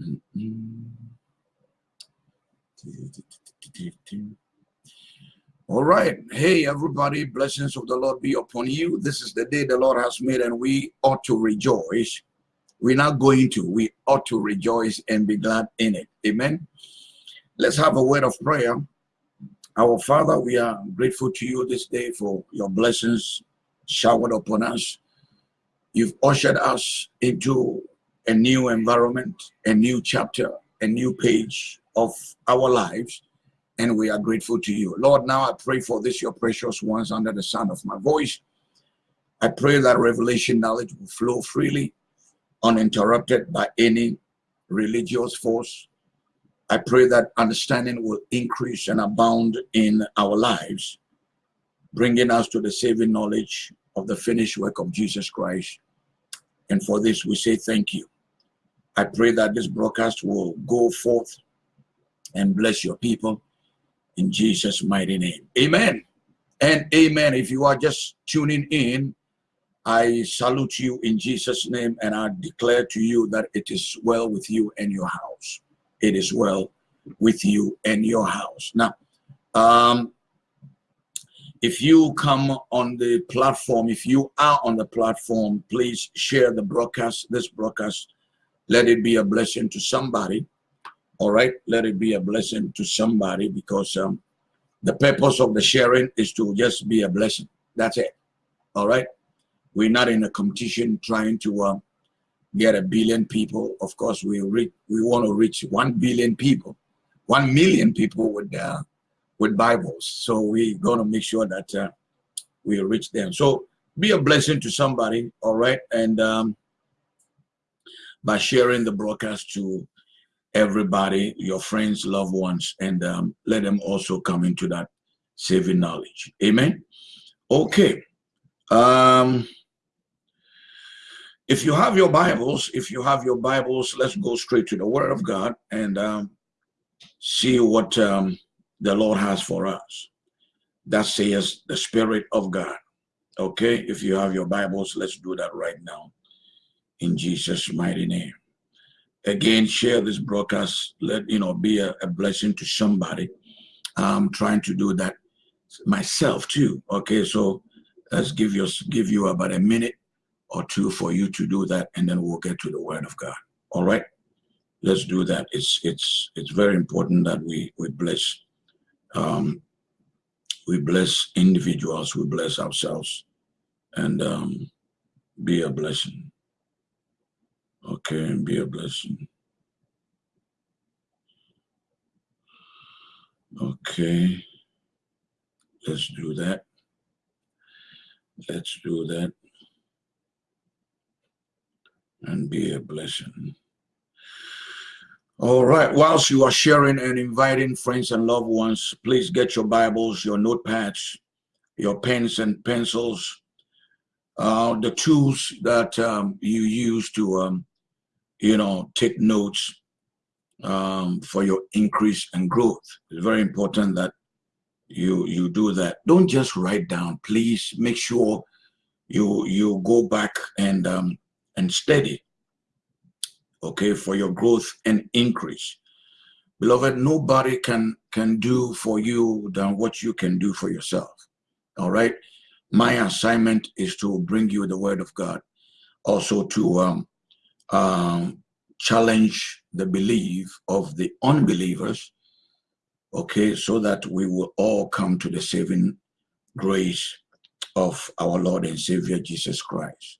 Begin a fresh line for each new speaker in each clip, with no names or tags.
Mm-hmm. All right. Hey, everybody. Blessings of the Lord be upon you. This is the day the Lord has made, and we ought to rejoice. We're not going to. We ought to rejoice and be glad in it. Amen. Let's have a word of prayer. Our Father, we are grateful to you this day for your blessings showered upon us. You've ushered us into a new environment, a new chapter, a new page of our lives, and we are grateful to you. Lord, now I pray for this, your precious ones, under the sound of my voice. I pray that revelation knowledge will flow freely, uninterrupted by any religious force. I pray that understanding will increase and abound in our lives, bringing us to the saving knowledge of the finished work of Jesus Christ. And for this, we say thank you. I pray that this broadcast will go forth and bless your people in Jesus' mighty name. Amen and amen. If you are just tuning in, I salute you in Jesus' name and I declare to you that it is well with you and your house. It is well with you and your house. Now, um, if you come on the platform, if you are on the platform, please share the broadcast, this broadcast let it be a blessing to somebody. All right? Let it be a blessing to somebody because um, the purpose of the sharing is to just be a blessing. That's it. All right? We're not in a competition trying to uh, get a billion people. Of course we reach we want to reach one billion people one million people with uh, with bibles. So we're going to make sure that uh, we reach them. So be a blessing to somebody. All right? And um, by sharing the broadcast to everybody, your friends, loved ones, and um, let them also come into that saving knowledge. Amen. Okay. Um, if you have your Bibles, if you have your Bibles, let's go straight to the Word of God and um, see what um, the Lord has for us. That says the Spirit of God. Okay, if you have your Bibles, let's do that right now in Jesus' mighty name. Again, share this broadcast. Let you know be a, a blessing to somebody. I'm trying to do that myself too. Okay, so let's give you give you about a minute or two for you to do that, and then we'll get to the Word of God. All right, let's do that. It's it's it's very important that we we bless um, we bless individuals, we bless ourselves, and um, be a blessing. Okay, and be a blessing. Okay, let's do that. Let's do that and be a blessing. All right, whilst you are sharing and inviting friends and loved ones, please get your Bibles, your notepads, your pens and pencils, uh, the tools that um, you use to, um, you know, take notes um, for your increase and growth. It's very important that you you do that. Don't just write down. Please make sure you you go back and um, and study. Okay, for your growth and increase. Beloved, nobody can can do for you than what you can do for yourself. All right my assignment is to bring you the word of God, also to um, um, challenge the belief of the unbelievers, okay, so that we will all come to the saving grace of our Lord and Savior Jesus Christ.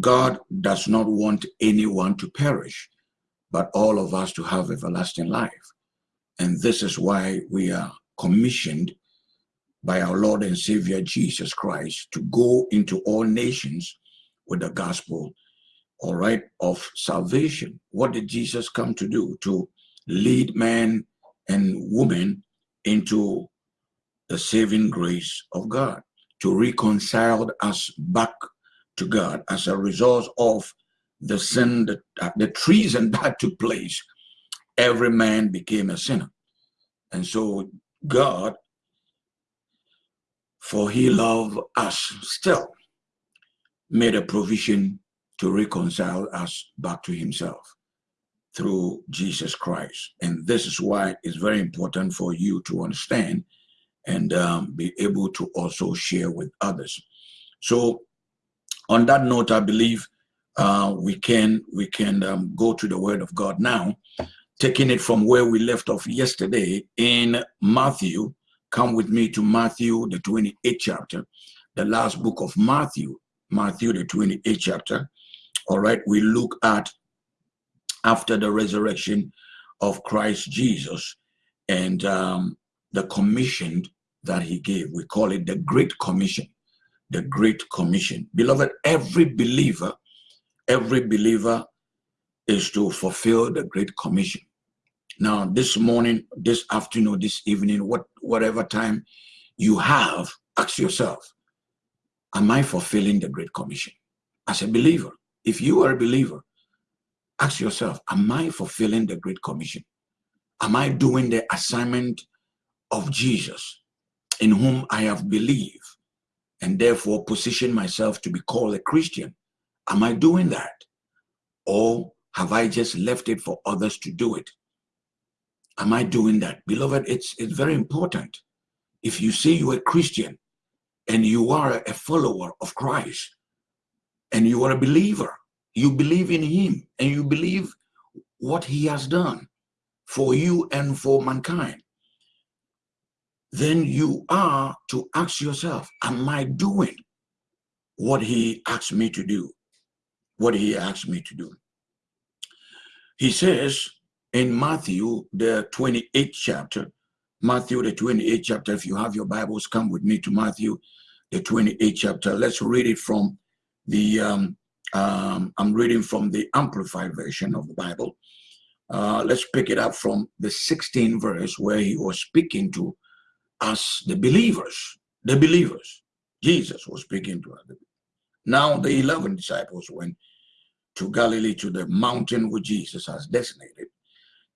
God does not want anyone to perish, but all of us to have everlasting life. And this is why we are commissioned by our Lord and Savior Jesus Christ to go into all nations with the gospel, all right, of salvation. What did Jesus come to do? To lead man and woman into the saving grace of God, to reconcile us back to God as a result of the sin, that, uh, the treason that took place. Every man became a sinner. And so God for he loved us still, made a provision to reconcile us back to himself. through Jesus Christ. And this is why it's very important for you to understand and um, be able to also share with others. So on that note, I believe uh, we can we can um, go to the Word of God now, taking it from where we left off yesterday in Matthew. Come with me to Matthew, the 28th chapter, the last book of Matthew, Matthew, the 28th chapter. All right, we look at after the resurrection of Christ Jesus and um, the commission that he gave. We call it the Great Commission. The Great Commission. Beloved, every believer, every believer is to fulfill the Great Commission. Now, this morning, this afternoon, this evening, what whatever time you have, ask yourself, am I fulfilling the Great Commission? As a believer, if you are a believer, ask yourself, am I fulfilling the Great Commission? Am I doing the assignment of Jesus in whom I have believed and therefore position myself to be called a Christian? Am I doing that? Or have I just left it for others to do it? Am I doing that? Beloved, it's, it's very important. If you say you're a Christian and you are a follower of Christ and you are a believer, you believe in him and you believe what he has done for you and for mankind, then you are to ask yourself, am I doing what he asked me to do? What he asked me to do. He says in Matthew, the 28th chapter, Matthew, the 28th chapter, if you have your Bibles, come with me to Matthew, the 28th chapter. Let's read it from the um, um, I'm reading from the Amplified version of the Bible. Uh, let's pick it up from the 16th verse where he was speaking to us, the believers, the believers. Jesus was speaking to us. Now the 11 disciples went to Galilee to the mountain which Jesus has designated.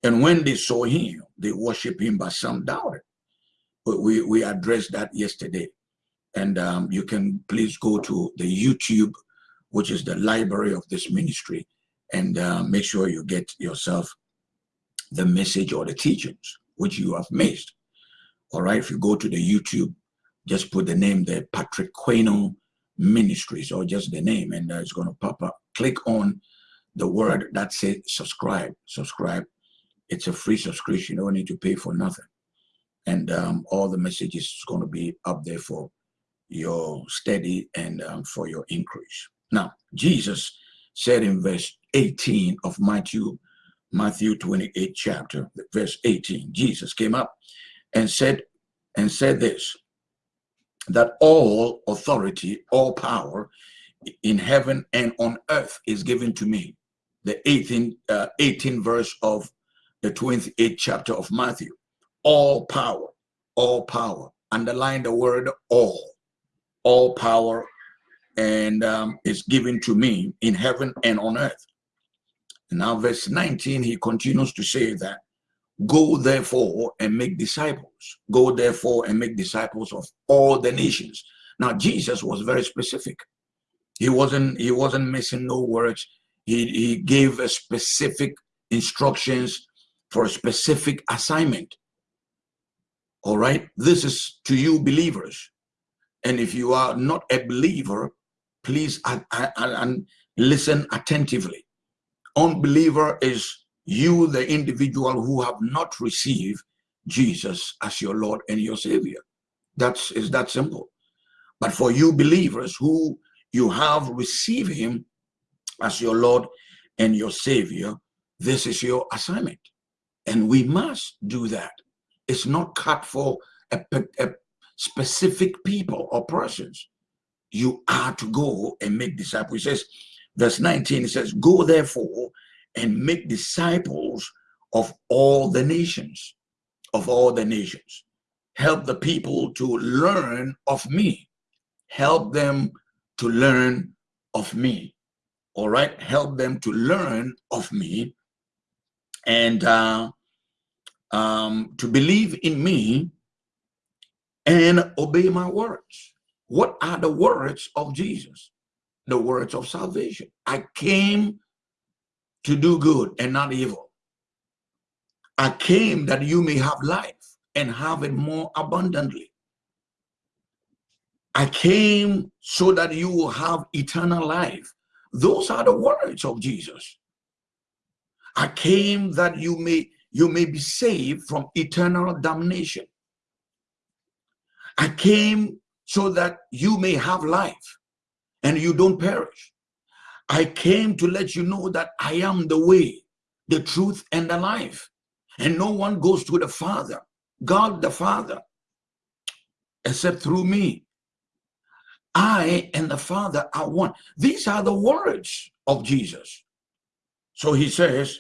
And when they saw him, they worshiped him, but some doubted. But we, we addressed that yesterday. And um, you can please go to the YouTube which is the library of this ministry, and uh, make sure you get yourself the message or the teachings which you have missed. All right, if you go to the YouTube, just put the name there, Patrick Queno Ministries, or just the name, and uh, it's going to pop up. Click on the word that says subscribe. Subscribe. It's a free subscription. You don't need to pay for nothing. And um, all the messages is going to be up there for your steady and um, for your increase. Now, Jesus said in verse 18 of Matthew, Matthew 28 chapter, verse 18, Jesus came up and said, and said this, that all authority, all power in heaven and on earth is given to me. The 18, uh, 18 verse of the 28th chapter of Matthew. All power, all power. Underline the word all. All power and um, is given to me in heaven and on earth. And now verse 19, he continues to say that, go therefore and make disciples. Go therefore and make disciples of all the nations. Now Jesus was very specific. He wasn't, he wasn't missing no words. He, he gave a specific instructions for a specific assignment. All right, this is to you believers. And if you are not a believer, please and listen attentively. Unbeliever is you, the individual who have not received Jesus as your Lord and your Savior. That's is that simple. But for you believers who you have received him as your Lord and your Savior, this is your assignment. And we must do that. It's not cut for a, a specific people or persons you are to go and make disciples. He says, verse 19, it says, Go therefore and make disciples of all the nations, of all the nations. Help the people to learn of me. Help them to learn of me. All right, help them to learn of me and uh, um, to believe in me and obey my words. What are the words of Jesus? The words of salvation. I came to do good and not evil. I came that you may have life and have it more abundantly. I came so that you will have eternal life. Those are the words of Jesus. I came that you may you may be saved from eternal damnation. I came so that you may have life and you don't perish. I came to let you know that I am the way, the truth, and the life. And no one goes to the Father, God the Father, except through me. I and the Father are one. These are the words of Jesus. So he says,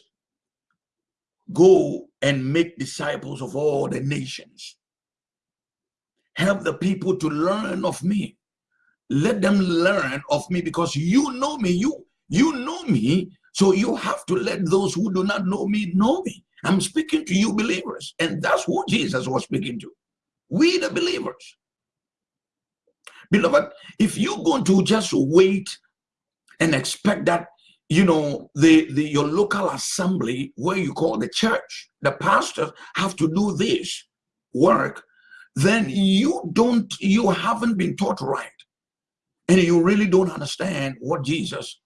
Go and make disciples of all the nations. Help the people to learn of me. Let them learn of me because you know me. You, you know me. So you have to let those who do not know me know me. I'm speaking to you believers. And that's who Jesus was speaking to. We the believers. Beloved, if you're going to just wait and expect that you know the the your local assembly where you call the church the pastors have to do this work then you don't you haven't been taught right. And you really don't understand what jesus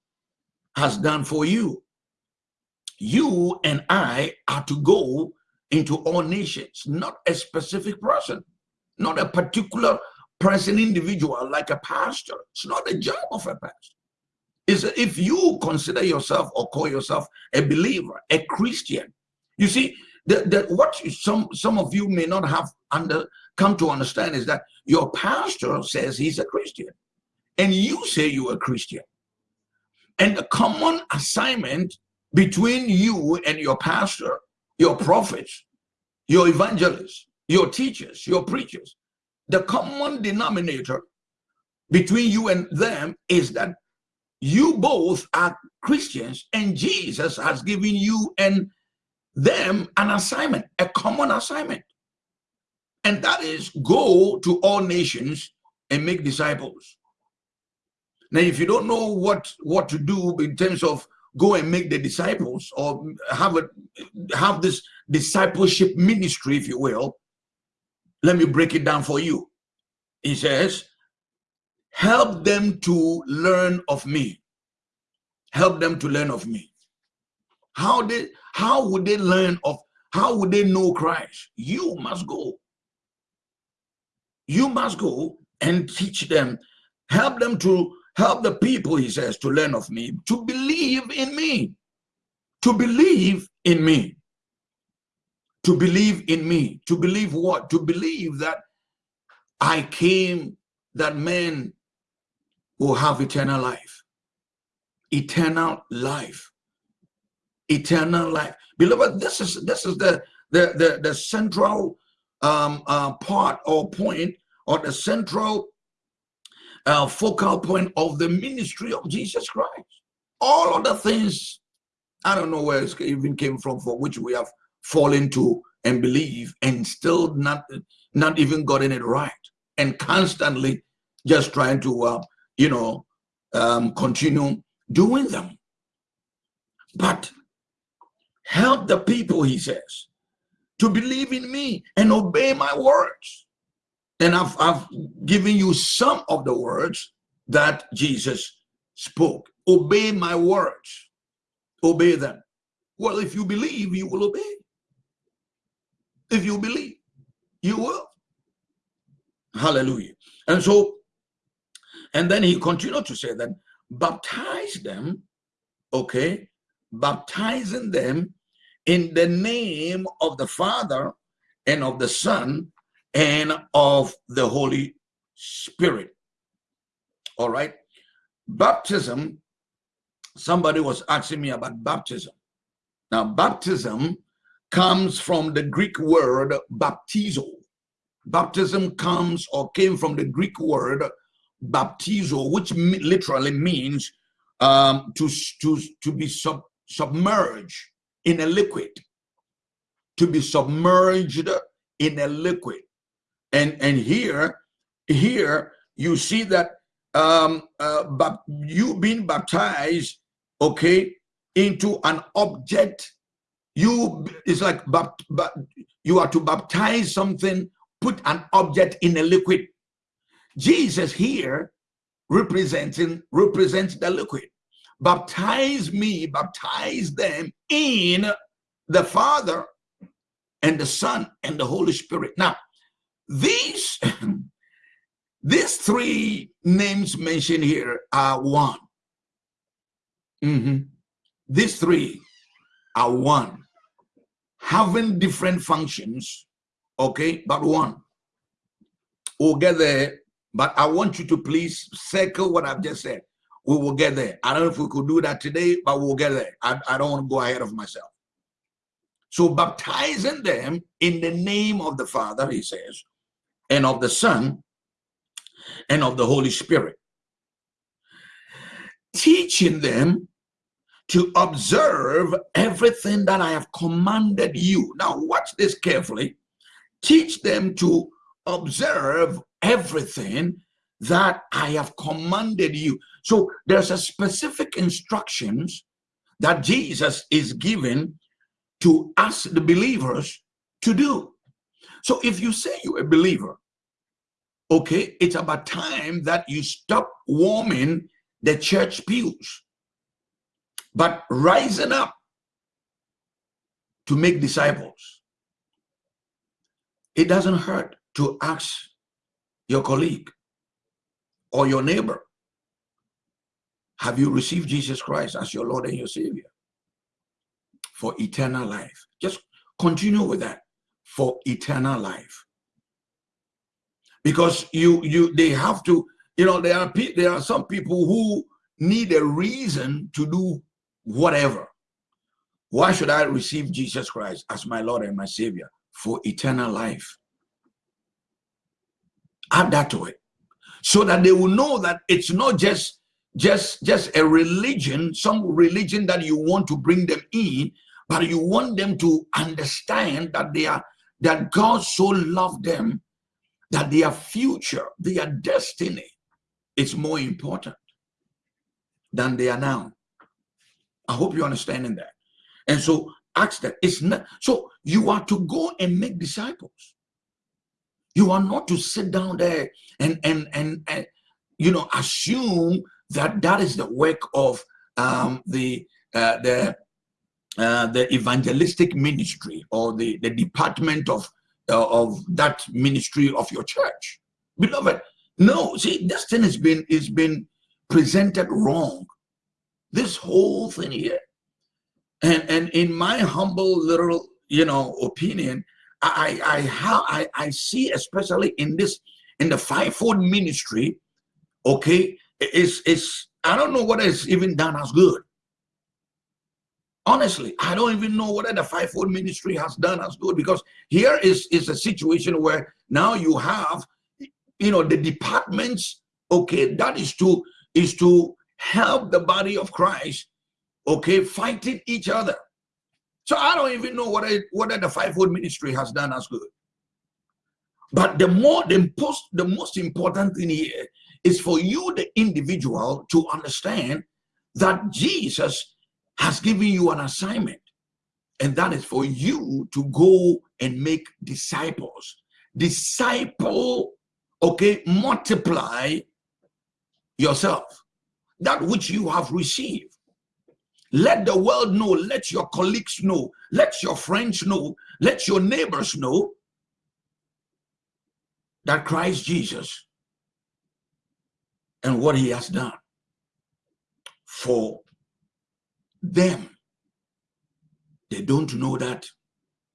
has done for you. You and i are to go into all nations not a specific person not a particular person individual like a pastor. It's not the job of a pastor is if you consider yourself or call yourself a believer, a Christian, you see, that, what some some of you may not have under come to understand is that your pastor says he's a Christian, and you say you're a Christian. And the common assignment between you and your pastor, your prophets, your evangelists, your teachers, your preachers, the common denominator between you and them is that you both are Christians and Jesus has given you and them an assignment, a common assignment. And that is go to all nations and make disciples. Now, if you don't know what, what to do in terms of go and make the disciples or have a have this discipleship ministry, if you will, let me break it down for you. He says, help them to learn of me. Help them to learn of me. How they how would they learn of how would they know christ? You must go. You must go and teach them. Help them to help the people he says to learn of me to believe in me. To believe in me. To believe in me. To believe what? To believe that i came that men will have eternal life. Eternal life. Eternal life. Beloved, this is this is the the the, the central um, uh, part or point or the central uh, focal point of the ministry of Jesus Christ. All other things, I don't know where it even came from, for which we have fallen to and believe and still not not even gotten it right and constantly just trying to uh, you know, um, continue doing them. But help the people, he says, to believe in me and obey my words. And I've, I've given you some of the words that Jesus spoke. Obey my words. Obey them. Well, if you believe, you will obey. If you believe, you will. Hallelujah. And so and then he continued to say that baptize them, okay, baptizing them in the name of the Father and of the Son and of the Holy Spirit. All right. Baptism, somebody was asking me about baptism. Now, baptism comes from the Greek word baptizo. Baptism comes or came from the Greek word baptizo, which literally means um, to, to, to be sub, submerged in a liquid, to be submerged in a liquid. And, and here, here you see that um, uh, you being baptized, okay, into an object, you it's like you are to baptize something put an object in a liquid jesus here representing represents the liquid. Baptize me baptize them in the father and the son and the holy spirit. Now these these three names mentioned here are one. Mm -hmm. these three are one. Having different functions, okay, but one. We'll get there, but I want you to please circle what I've just said. We will get there. I don't know if we could do that today, but we'll get there. I, I don't want to go ahead of myself. So baptizing them in the name of the Father, he says, and of the Son, and of the Holy Spirit. Teaching them to observe everything that I have commanded you. Now, watch this carefully. Teach them to observe everything that I have commanded you. So there's a specific instructions that Jesus is giving to us, the believers, to do. So if you say you're a believer, okay, it's about time that you stop warming the church pews but rising up to make disciples. It doesn't hurt to ask your colleague or your neighbor, have you received Jesus Christ as your Lord and your Savior for eternal life? Just continue with that for eternal life. Because you, you, they have to, you know, there are, there are some people who need a reason to do whatever. Why should I receive Jesus Christ as my Lord and my Savior? For eternal life. Add that to it. So that they will know that it's not just just just a religion, some religion that you want to bring them in, but you want them to understand that they are that God so loved them that their future, their destiny is more important than they are now. I hope you're understanding that. And so ask that. It's not so you are to go and make disciples. You are not to sit down there and and and, and you know assume that that is the work of um, the uh, the uh, the evangelistic ministry or the the department of uh, of that ministry of your church, beloved. No, see, this thing has been is been presented wrong this whole thing here. And and in my humble little, you know, opinion, I I how I, I see especially in this in the fivefold ministry, okay, is is I don't know what is even done as good. Honestly, I don't even know what the fivefold ministry has done as good because here is is a situation where now you have you know the departments okay that is to is to help the body of Christ, okay, fighting each other. So I don't even know what, I, what the fivefold ministry has done as good. But the more the most the most important thing here is for you, the individual, to understand that Jesus has given you an assignment, and that is for you to go and make disciples. Disciple, okay, multiply yourself that which you have received. Let the world know, let your colleagues know, let your friends know, let your neighbors know that Christ Jesus and what he has done for them. They don't know that.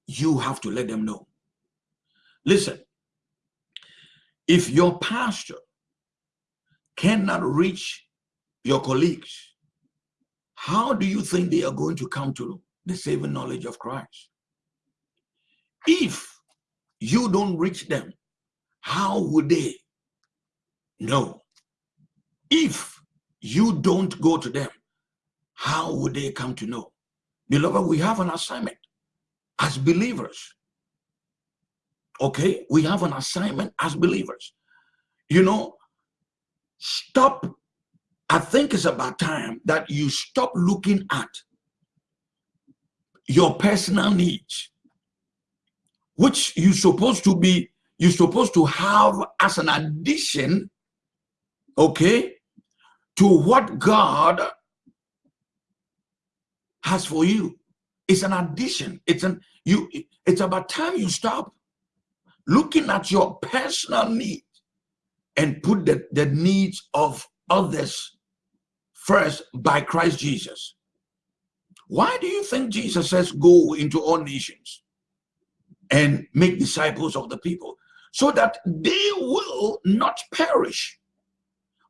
You have to let them know. Listen, if your pastor cannot reach your colleagues, how do you think they are going to come to the saving knowledge of Christ? If you don't reach them, how would they know? If you don't go to them, how would they come to know? Beloved, we have an assignment as believers. Okay, we have an assignment as believers. You know, stop I think it's about time that you stop looking at your personal needs, which you're supposed to be, you're supposed to have as an addition, okay, to what God has for you. It's an addition. It's an you. It's about time you stop looking at your personal needs and put the, the needs of others first by Christ Jesus. Why do you think Jesus says, go into all nations and make disciples of the people so that they will not perish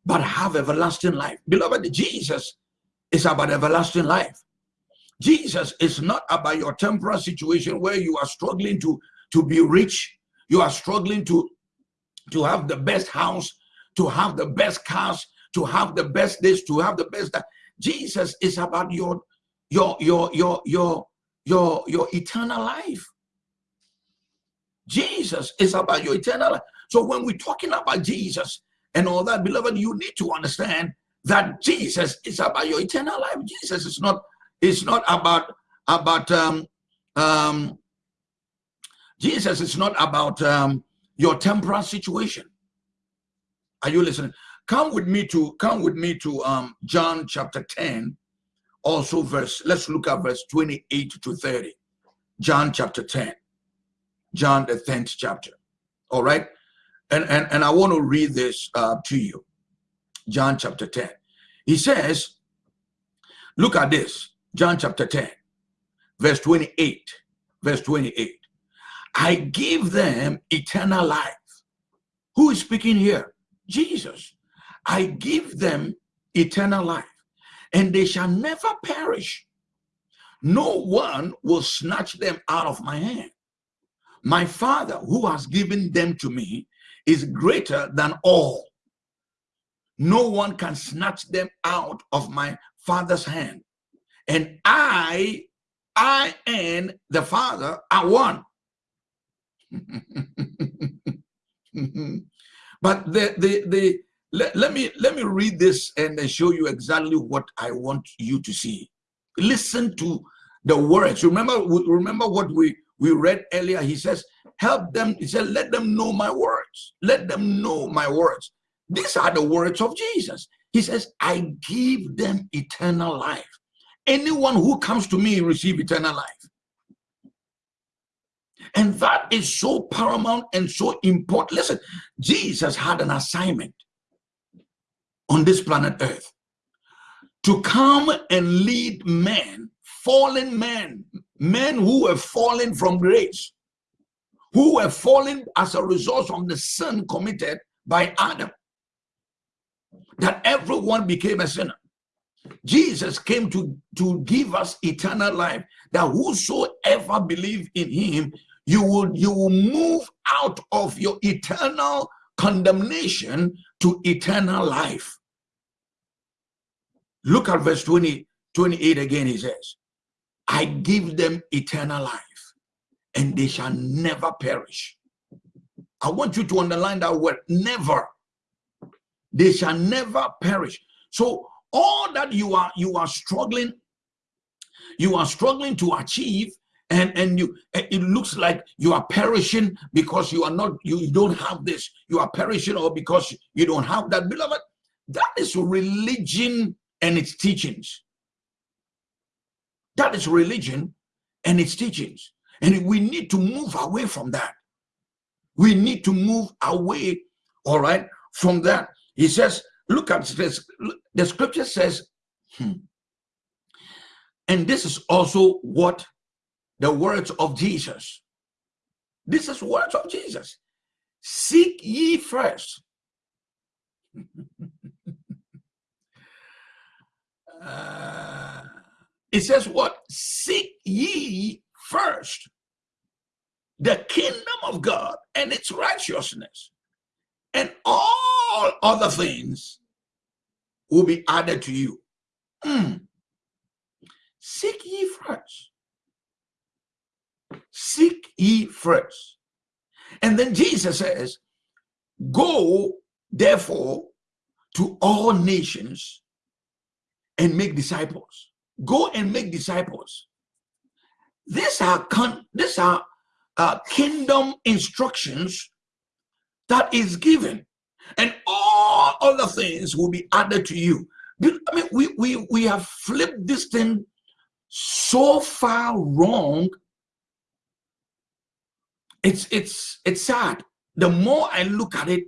but have everlasting life? Beloved, Jesus is about everlasting life. Jesus is not about your temporal situation where you are struggling to, to be rich. You are struggling to, to have the best house, to have the best cars, to have the best this, to have the best that. Jesus is about your your your your your your your eternal life. Jesus is about your eternal life. So when we're talking about Jesus and all that, beloved, you need to understand that Jesus is about your eternal life. Jesus is not it's not about about um um Jesus is not about um your temporal situation. Are you listening? Come with me to come with me to um John chapter 10, also verse. Let's look at verse 28 to 30. John chapter 10. John the 10th chapter. All right. And and, and I want to read this uh, to you. John chapter 10. He says, look at this. John chapter 10, verse 28. Verse 28. I give them eternal life. Who is speaking here? Jesus. I give them eternal life, and they shall never perish. No one will snatch them out of my hand. My Father, who has given them to me, is greater than all. No one can snatch them out of my Father's hand. And I, I and the Father are one. but the the the let, let me let me read this and show you exactly what I want you to see. Listen to the words. Remember, remember what we we read earlier. He says, "Help them." He said, "Let them know my words. Let them know my words." These are the words of Jesus. He says, "I give them eternal life. Anyone who comes to me receive eternal life." And that is so paramount and so important. Listen, Jesus had an assignment on this planet Earth to come and lead men, fallen men, men who were fallen from grace, who were fallen as a result of the sin committed by Adam, that everyone became a sinner. Jesus came to, to give us eternal life, that whosoever believe in him, you will, you will move out of your eternal condemnation to eternal life. Look at verse 20, 28 again, he says, I give them eternal life and they shall never perish. I want you to underline that word, never. They shall never perish. So all that you are you are struggling, you are struggling to achieve and and you it looks like you are perishing because you are not you don't have this. You are perishing or because you don't have that. Beloved that is religion and its teachings. That is religion and its teachings. And we need to move away from that. We need to move away all right from that. He says look at this. The scripture says hmm, and this is also what the words of Jesus. This is words of Jesus. Seek ye first. uh, it says what? Seek ye first the kingdom of God and its righteousness, and all other things will be added to you. Mm. Seek ye first Seek ye first. And then Jesus says, Go therefore to all nations and make disciples. Go and make disciples. these are con these are uh, kingdom instructions that is given and all other things will be added to you i mean we we we have flipped this thing so far wrong it's it's it's sad. The more i look at it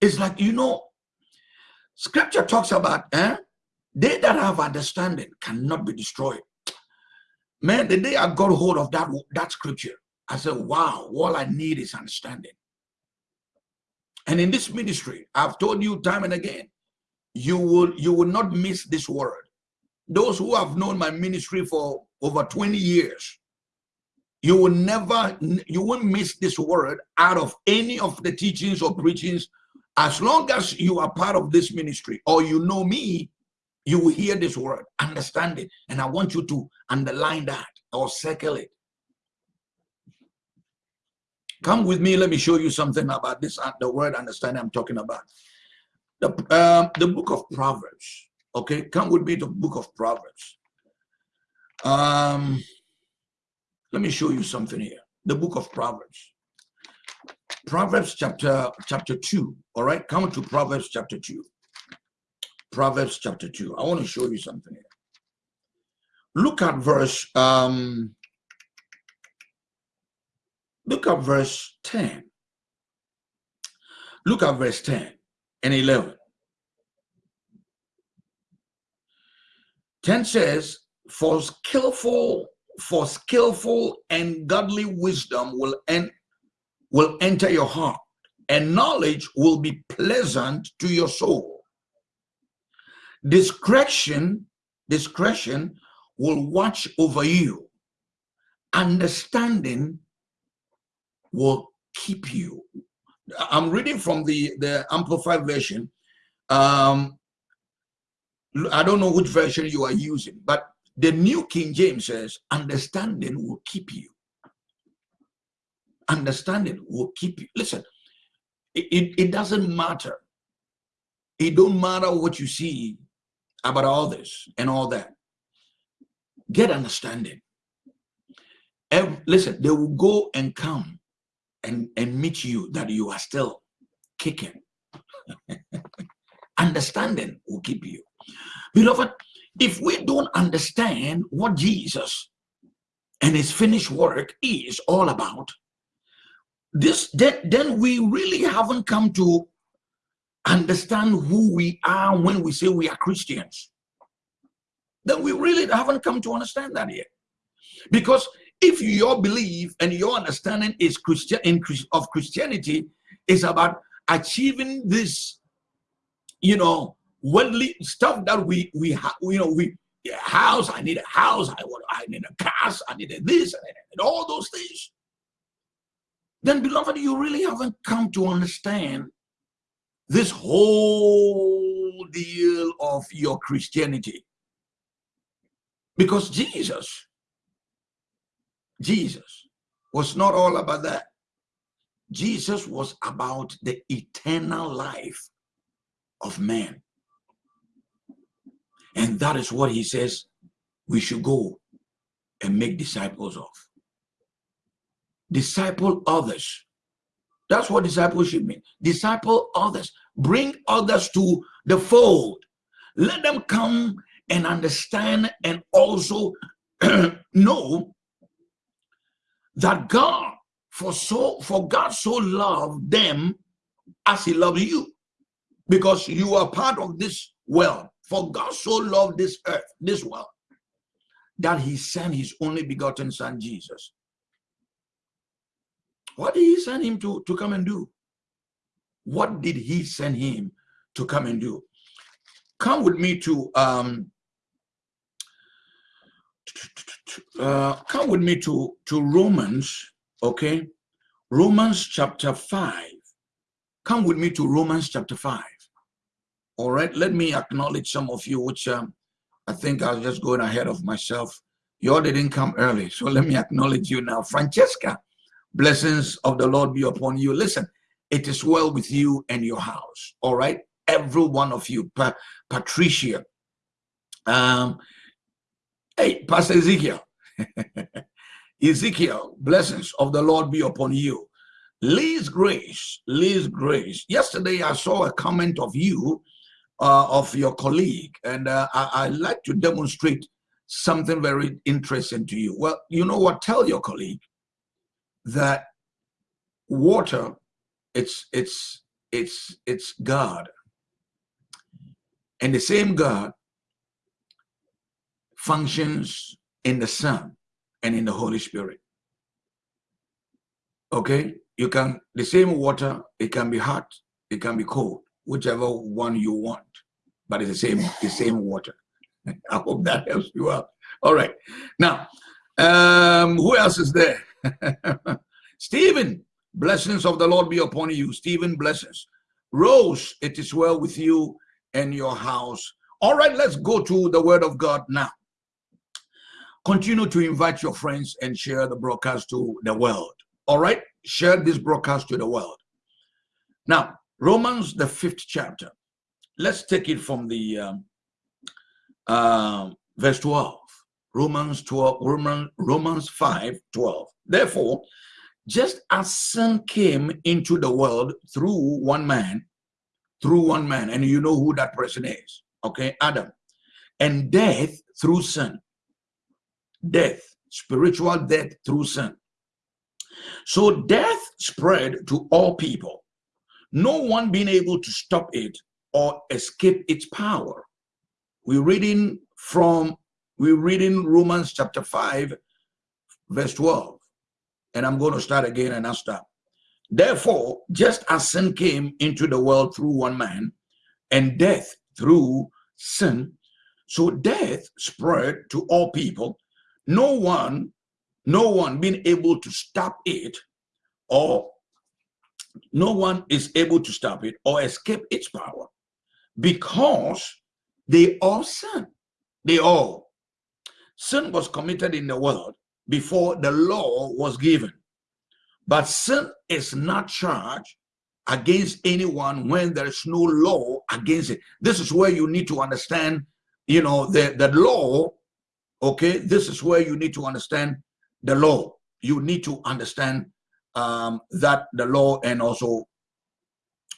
it's like you know scripture talks about eh they that have understanding cannot be destroyed. Man the day i got hold of that that scripture i said wow all i need is understanding. And in this ministry, I've told you time and again, you will you will not miss this word. Those who have known my ministry for over 20 years, you will never, you won't miss this word out of any of the teachings or preachings. As long as you are part of this ministry or you know me, you will hear this word, understand it. And I want you to underline that or circle it. Come with me. Let me show you something about this, uh, the word understanding I'm talking about. The, um, the book of Proverbs. Okay, come with me to the book of Proverbs. Um, let me show you something here. The book of Proverbs. Proverbs chapter chapter 2. All right, come to Proverbs chapter 2. Proverbs chapter 2. I want to show you something here. Look at verse um Look at verse 10. Look at verse 10 and 11. 10 says, for skillful, for skillful and godly wisdom will, en will enter your heart, and knowledge will be pleasant to your soul. Discretion, discretion will watch over you. Understanding will keep you. I'm reading from the, the Amplified version. Um, I don't know which version you are using, but the New King James says, understanding will keep you. Understanding will keep you. Listen, it, it, it doesn't matter. It don't matter what you see about all this and all that. Get understanding. Every, listen, they will go and come and, and meet you that you are still kicking. Understanding will keep you. Beloved, if we don't understand what Jesus and his finished work is all about, this then, then we really haven't come to understand who we are when we say we are Christians. Then we really haven't come to understand that yet. Because if your belief and your understanding is Christian of Christianity is about achieving this, you know, worldly stuff that we we you know, we house, I need a house, I want, I need a car, I need a this, need all those things. Then, beloved, you really haven't come to understand this whole deal of your Christianity. Because Jesus Jesus was not all about that. Jesus was about the eternal life of man. And that is what he says we should go and make disciples of. Disciple others. That's what discipleship means. Disciple others. Bring others to the fold. Let them come and understand and also know that God for so for God so loved them as he loves you because you are part of this world for God so loved this earth this world that he sent his only begotten son Jesus what did he send him to to come and do what did he send him to come and do come with me to um uh, come with me to, to Romans, okay? Romans chapter 5. Come with me to Romans chapter 5. All right, let me acknowledge some of you, which um, I think I was just going ahead of myself. You all didn't come early, so let me acknowledge you now. Francesca, blessings of the Lord be upon you. Listen, it is well with you and your house, all right? Every one of you. Pa Patricia, um, Hey, Pastor Ezekiel. Ezekiel, blessings of the Lord be upon you. Liz Grace, Liz Grace. Yesterday I saw a comment of you, uh, of your colleague, and uh, I, I like to demonstrate something very interesting to you. Well, you know what? Tell your colleague that water, it's it's it's it's God, and the same God functions in the Son and in the Holy Spirit. Okay, you can the same water. It can be hot, it can be cold, whichever one you want, but it's the same the same water. I hope that helps you out. All right. Now, um, who else is there? Stephen, blessings of the Lord be upon you. Stephen, blessings. Rose, it is well with you and your house. All right, let's go to the word of God now. Continue to invite your friends and share the broadcast to the world. All right, share this broadcast to the world. Now, Romans, the fifth chapter. Let's take it from the um, uh, verse 12. Romans 12, Romans, Romans 5, 12. Therefore, just as sin came into the world through one man, through one man, and you know who that person is, okay, Adam, and death through sin, death, spiritual death through sin. So death spread to all people, no one being able to stop it or escape its power. We're reading from we're reading Romans chapter 5, verse 12. And I'm going to start again and I'll stop. Therefore, just as sin came into the world through one man, and death through sin, so death spread to all people, no one, no one being able to stop it, or no one is able to stop it or escape its power, because they all sin. They all Sin was committed in the world before the law was given. But sin is not charged against anyone when there is no law against it. This is where you need to understand, you know, the, the law, okay? This is where you need to understand the law. You need to understand um, that the law and also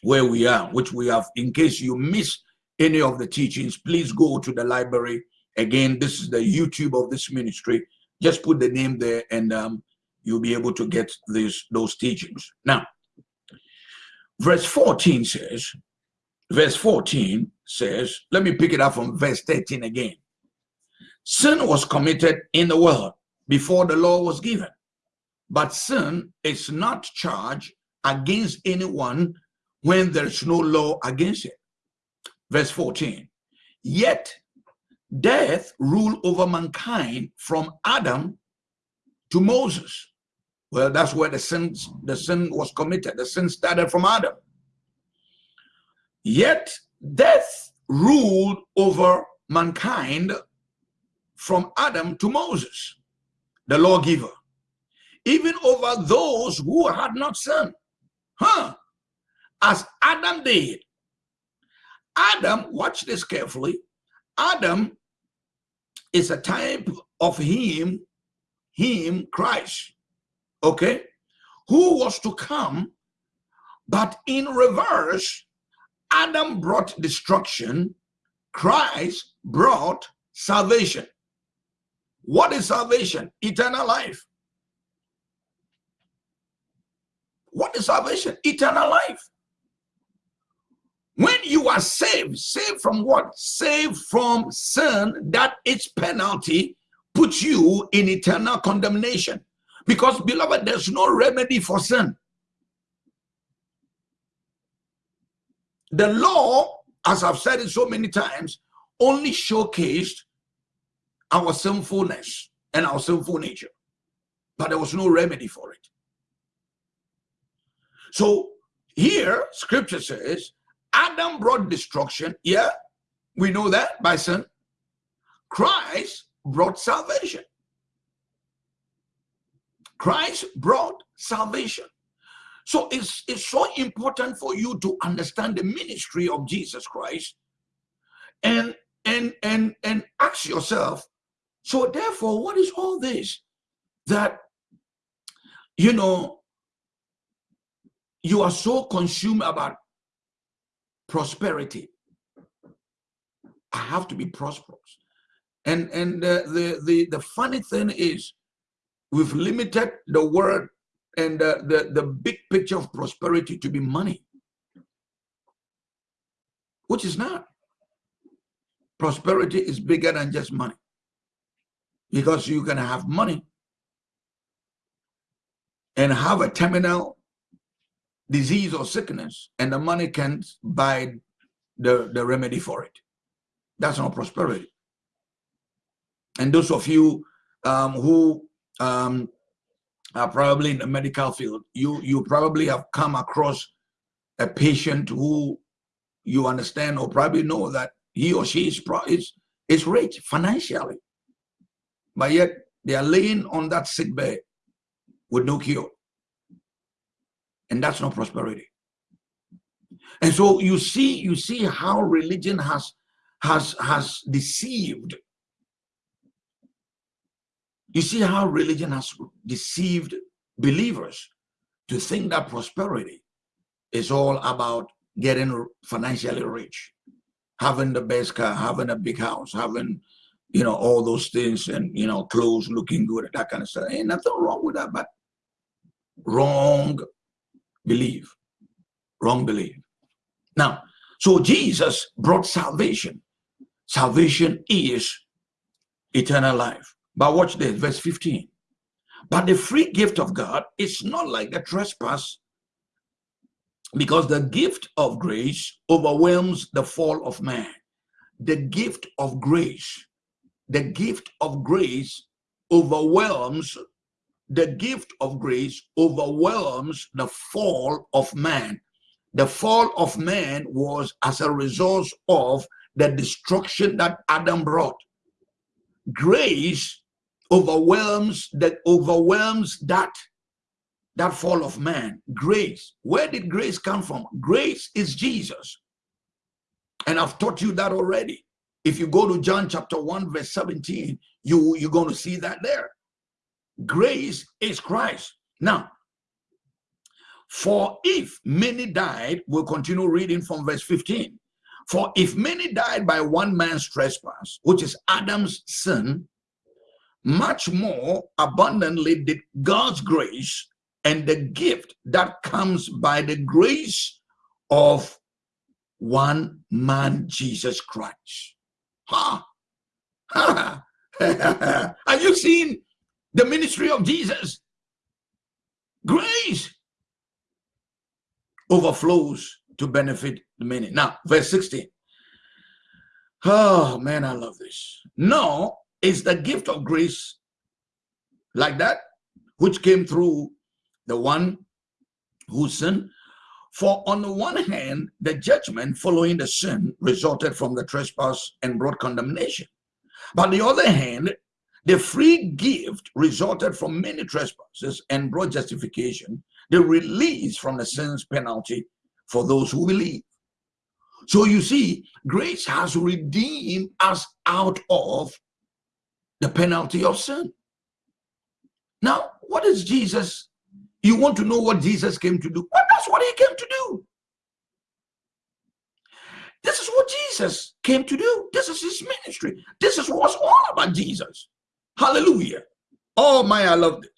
where we are, which we have, in case you miss any of the teachings, please go to the library Again, this is the YouTube of this ministry. Just put the name there and um, you'll be able to get these those teachings. Now, verse 14 says, verse 14 says, let me pick it up from verse 13 again. Sin was committed in the world before the law was given, but sin is not charged against anyone when there's no law against it. Verse 14, yet death ruled over mankind from Adam to Moses. Well, that's where the sin, the sin was committed. The sin started from Adam. Yet death ruled over mankind from Adam to Moses, the lawgiver, even over those who had not sinned. Huh? As Adam did. Adam, watch this carefully, Adam is a type of him, him, Christ, okay, who was to come, but in reverse, Adam brought destruction, Christ brought salvation. What is salvation? Eternal life. What is salvation? Eternal life. When you are saved, saved from what? Saved from sin, that its penalty puts you in eternal condemnation. Because, beloved, there's no remedy for sin. The law, as I've said it so many times, only showcased our sinfulness and our sinful nature. But there was no remedy for it. So here, scripture says, Adam brought destruction. Yeah, we know that by sin. Christ brought salvation. Christ brought salvation. So it's, it's so important for you to understand the ministry of Jesus Christ and and and and ask yourself, so therefore, what is all this that you know, you are so consumed about prosperity. I have to be prosperous. And and the the the, funny thing is we've limited the word and the, the big picture of prosperity to be money, which is not. Prosperity is bigger than just money because you can have money and have a terminal disease or sickness and the money can't buy the, the remedy for it. That's not prosperity. And those of you um, who um, are probably in the medical field, you, you probably have come across a patient who you understand or probably know that he or she is, is, is rich financially. But yet they are laying on that sick bed with no cure. And that's not prosperity. And so you see, you see how religion has has has deceived. You see how religion has deceived believers to think that prosperity is all about getting financially rich, having the best car, having a big house, having you know all those things, and you know clothes looking good, that kind of stuff. Ain't nothing wrong with that, but wrong belief, wrong belief. Now, so Jesus brought salvation. Salvation is eternal life. But watch this, verse 15. But the free gift of God is not like a trespass because the gift of grace overwhelms the fall of man. The gift of grace, the gift of grace overwhelms the gift of grace overwhelms the fall of man. The fall of man was as a result of the destruction that Adam brought. Grace overwhelms that overwhelms that that fall of man. Grace. Where did grace come from? Grace is Jesus. And I've taught you that already. If you go to John chapter 1, verse 17, you, you're going to see that there. Grace is Christ. Now, for if many died, we'll continue reading from verse 15. For if many died by one man's trespass, which is Adam's sin, much more abundantly did God's grace and the gift that comes by the grace of one man, Jesus Christ. Ha! Ha! Have you seen the ministry of Jesus. Grace overflows to benefit the many. Now, verse 16. Oh, man, I love this. No, it's the gift of grace like that, which came through the one who sinned. For on the one hand, the judgment following the sin resulted from the trespass and brought condemnation. But on the other hand, the free gift resulted from many trespasses and brought justification, the release from the sin's penalty for those who believe. So you see, grace has redeemed us out of the penalty of sin. Now, what is Jesus? You want to know what Jesus came to do? Well, that's what he came to do. This is what Jesus came to do. This is his ministry. This is what's all about Jesus. Hallelujah. Oh my, I love this.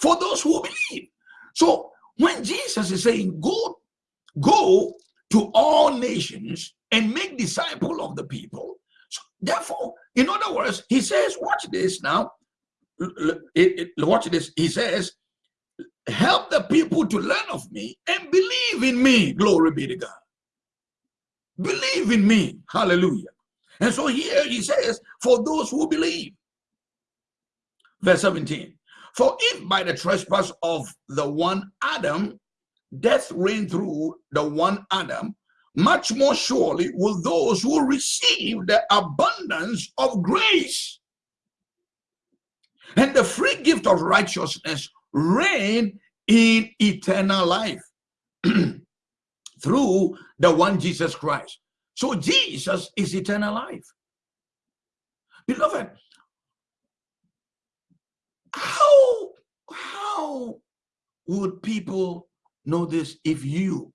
For those who believe. So when Jesus is saying, go, go to all nations and make disciple of the people. So therefore, in other words, he says, watch this now. Watch this. He says, help the people to learn of me and believe in me. Glory be to God. Believe in me. Hallelujah. And so here he says, for those who believe. Verse 17. For if by the trespass of the one Adam, death reigned through the one Adam, much more surely will those who receive the abundance of grace and the free gift of righteousness reign in eternal life through the one Jesus Christ. So Jesus is eternal life. Beloved, how how would people know this if you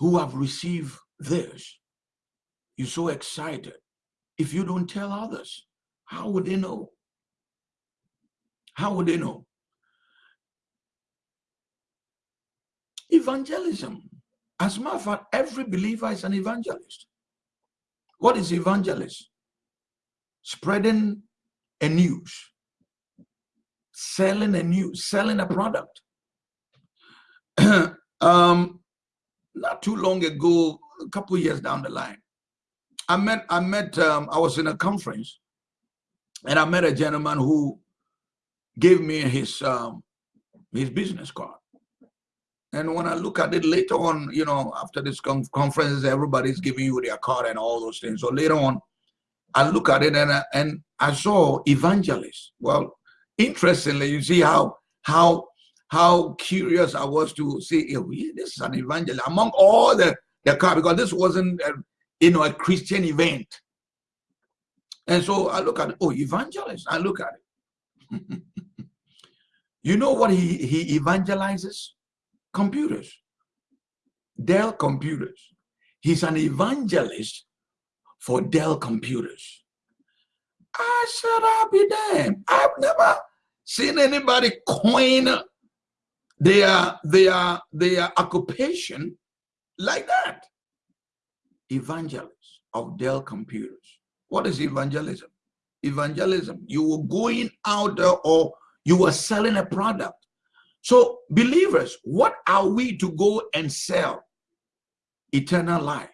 who have received this, you're so excited. If you don't tell others, how would they know? How would they know? Evangelism. As a matter of fact, every believer is an evangelist. What is evangelist? Spreading a news, selling a new, selling a product. um, not too long ago, a couple years down the line, I met, I met, um, I was in a conference and I met a gentleman who gave me his, um, his business card. And when I look at it later on, you know, after this conference, everybody's giving you their card and all those things. So later on, I look at it and I, and I saw evangelist. Well, interestingly, you see how how how curious I was to see, oh, yeah, this is an evangelist among all the, the car, because this wasn't, a, you know, a Christian event. And so I look at it, oh, evangelist, I look at it. you know what he, he evangelizes? Computers. Dell computers. He's an evangelist for Dell computers. I said, I'll be damned. I've never seen anybody coin their their their occupation like that? Evangelists of dell computers. What is evangelism? Evangelism you were going out there or you were selling a product. So believers what are we to go and sell? Eternal life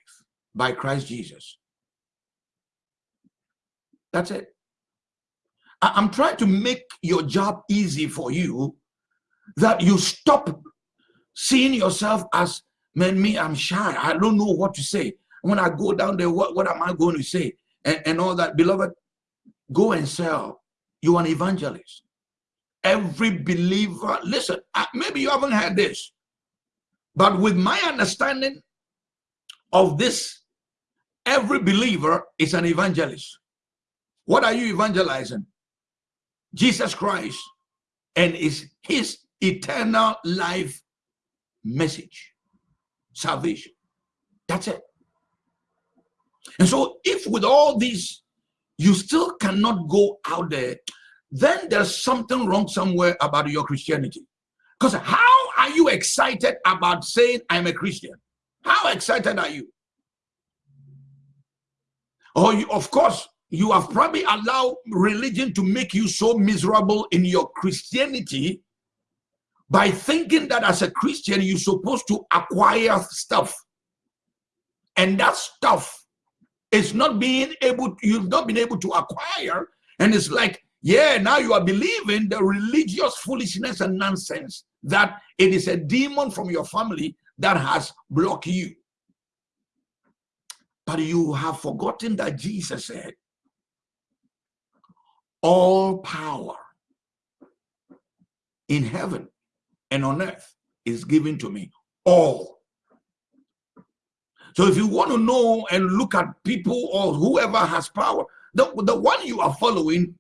by christ jesus. That's it i'm trying to make your job easy for you that you stop seeing yourself as man me i'm shy. I don't know what to say. When i go down there what, what am i going to say? And, and all that. Beloved go and sell. You're an evangelist. Every believer listen maybe you haven't had this but with my understanding of this every believer is an evangelist. What are you evangelizing jesus christ and is his eternal life message salvation. That's it. And so if with all these you still cannot go out there then there's something wrong somewhere about your christianity. Because how are you excited about saying i'm a christian how excited are you? Oh you of course you have probably allowed religion to make you so miserable in your christianity by thinking that as a Christian, you're supposed to acquire stuff. And that stuff is not being able, you've not been able to acquire. And it's like, yeah, now you are believing the religious foolishness and nonsense that it is a demon from your family that has blocked you. But you have forgotten that Jesus said, all power in heaven and on earth is given to me all. So if you want to know and look at people or whoever has power the, the one you are following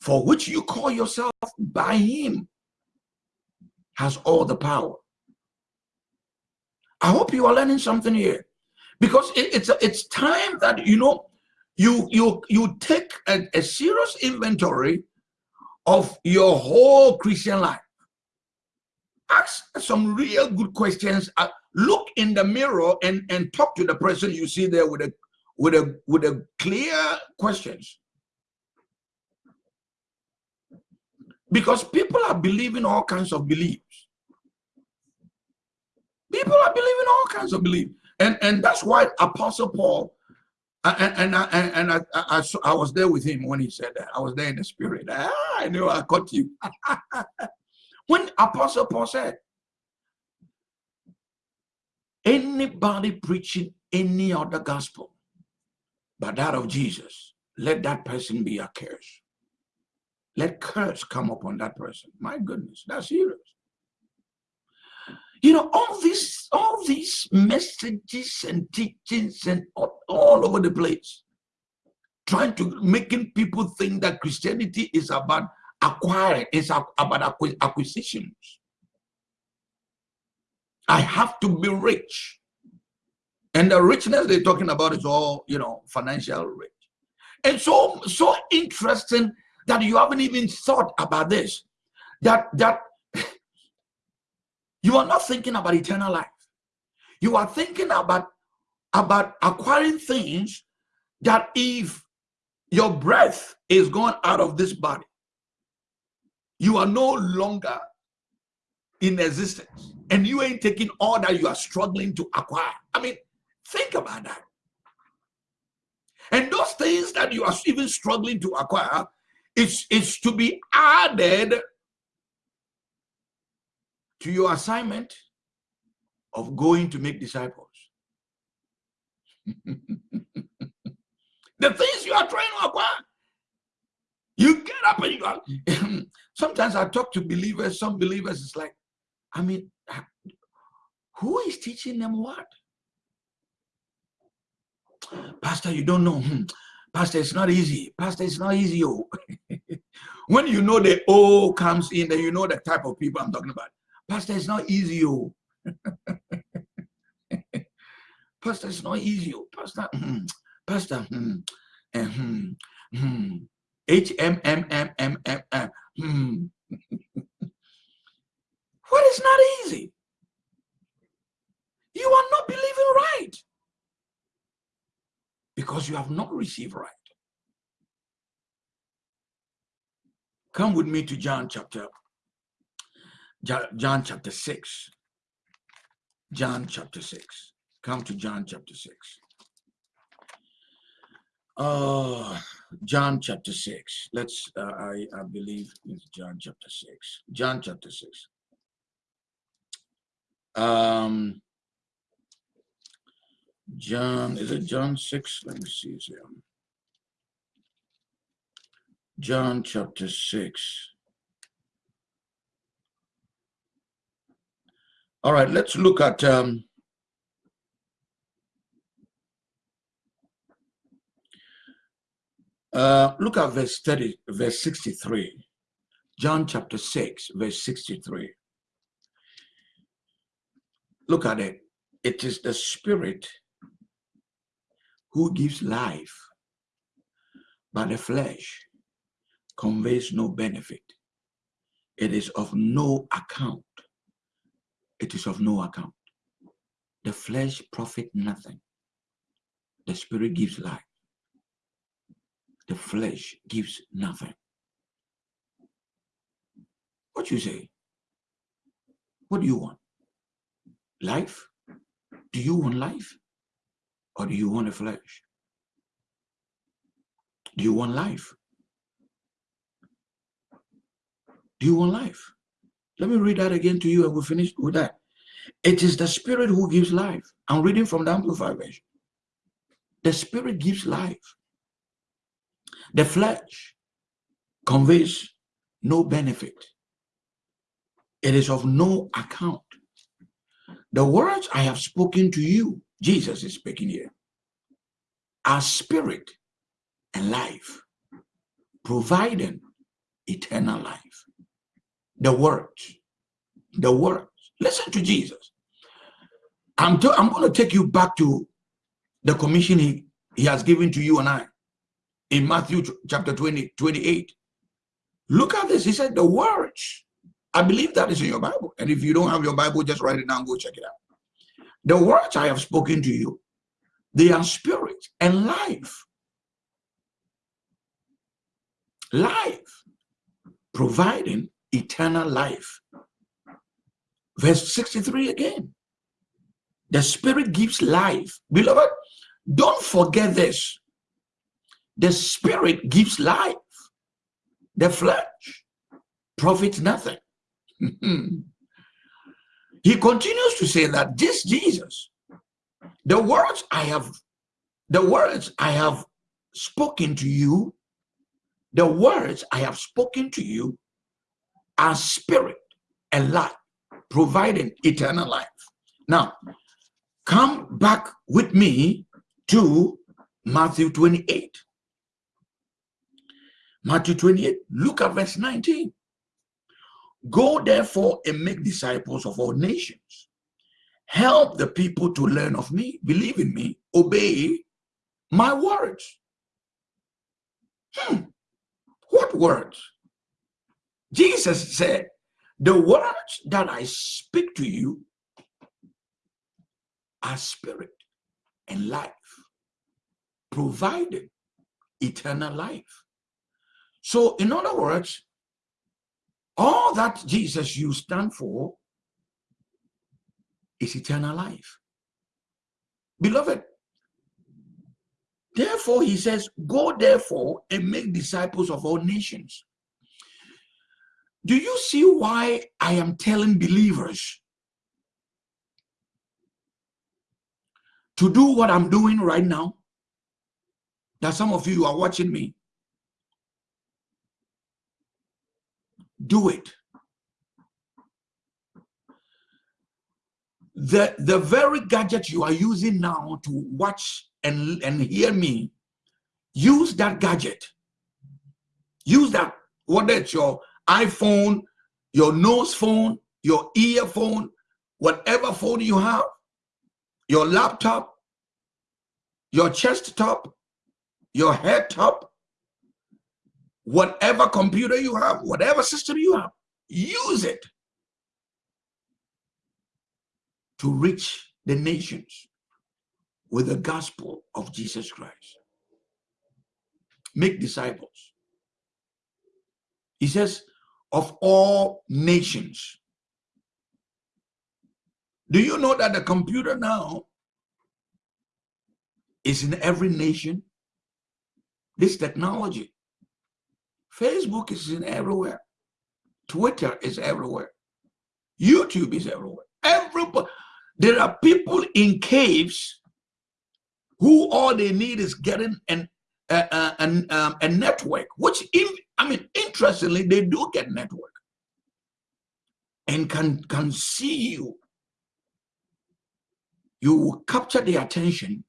for which you call yourself by him has all the power. I hope you are learning something here because it, it's it's time that you know you you you take a, a serious inventory of your whole christian life. Ask some real good questions. Uh, look in the mirror and and talk to the person you see there with a with a with a clear questions. Because people are believing all kinds of beliefs. People are believing all kinds of beliefs. And and that's why apostle paul and and I, and I, I, I, was there with him when he said that. I was there in the spirit. Ah, I knew I caught you. When Apostle Paul said, anybody preaching any other gospel but that of Jesus, let that person be a curse. Let curse come upon that person. My goodness, that's serious. You know, all these, all these messages and teachings and all, all over the place, trying to making people think that Christianity is about acquiring, it's about acquisitions. I have to be rich. And the richness they're talking about is all, you know, financial rich. And so, so interesting that you haven't even thought about this. That that you are not thinking about eternal life. You are thinking about about acquiring things that if your breath is gone out of this body, you are no longer in existence and you ain't taking all that you are struggling to acquire. I mean, think about that. And those things that you are even struggling to acquire, it's, it's to be added to your assignment of going to make disciples. the things you are trying to acquire, you get up and you go. Sometimes I talk to believers, some believers, it's like, I mean, who is teaching them what? Pastor, you don't know. Hmm. Pastor, it's not easy. Pastor, it's not easy. Oh. when you know the O comes in, then you know the type of people I'm talking about. Pastor, it's not easy. Oh. Pastor, it's not easy. Oh. Pastor, mm, Pastor, hmm, hmm, hmm, H M M M M M M. Hmm. what is not easy? You are not believing right because you have not received right. Come with me to John chapter John chapter 6. John chapter 6. Come to John chapter 6. Uh, John chapter 6. Let's, uh, I, I believe it's John chapter 6. John chapter 6. Um, John, is it John 6? Let me see here. John chapter 6. All right, let's look at um, uh, look at verse 30, verse 63. John chapter 6, verse 63. Look at it. It is the spirit who gives life, but the flesh conveys no benefit. It is of no account. It is of no account. The flesh profit nothing. The spirit gives life. The flesh gives nothing. What you say? What do you want? Life? Do you want life? Or do you want a flesh? Do you want life? Do you want life? Let me read that again to you and we'll finish with that. It is the spirit who gives life. I'm reading from the Amplified Version. The spirit gives life. The flesh conveys no benefit. It is of no account. The words I have spoken to you Jesus is speaking here. Our spirit and life, providing eternal life. The words, the words. Listen to Jesus. I'm, I'm going to take you back to the commission he, he has given to you and I in Matthew chapter 20, 28. Look at this. He said the words. I believe that is in your Bible. And if you don't have your Bible, just write it down, go check it out. The words I have spoken to you, they are spirit and life. Life, providing eternal life. Verse 63 again. The spirit gives life. Beloved, don't forget this. The spirit gives life. The flesh profits nothing. He continues to say that this Jesus, the words I have, the words I have spoken to you, the words I have spoken to you are spirit and life, providing eternal life. Now, come back with me to Matthew 28. Matthew 28, look at verse 19. Go therefore and make disciples of all nations. Help the people to learn of me, believe in me, obey my words. Hmm. What words? Jesus said, the words that I speak to you are spirit and life, providing eternal life. So, in other words, all that Jesus you stand for is eternal life. Beloved, therefore, he says, Go therefore and make disciples of all nations. Do you see why I am telling believers to do what I'm doing right now? That some of you are watching me do it. The, the very gadget you are using now to watch and, and hear me, use that gadget. Use that, whether it's your iPhone, your nose phone, your earphone, whatever phone you have, your laptop, your chest top, your head top, whatever computer you have, whatever system you have, use it to reach the nations with the gospel of Jesus Christ. Make disciples. He says, of all nations. Do you know that the computer now is in every nation? This technology. Facebook is in everywhere. Twitter is everywhere. YouTube is everywhere. Everybody. There are people in caves who all they need is getting an uh, an, um, a network, which, in, I mean, interestingly, they do get network and can, can see you. You will capture the attention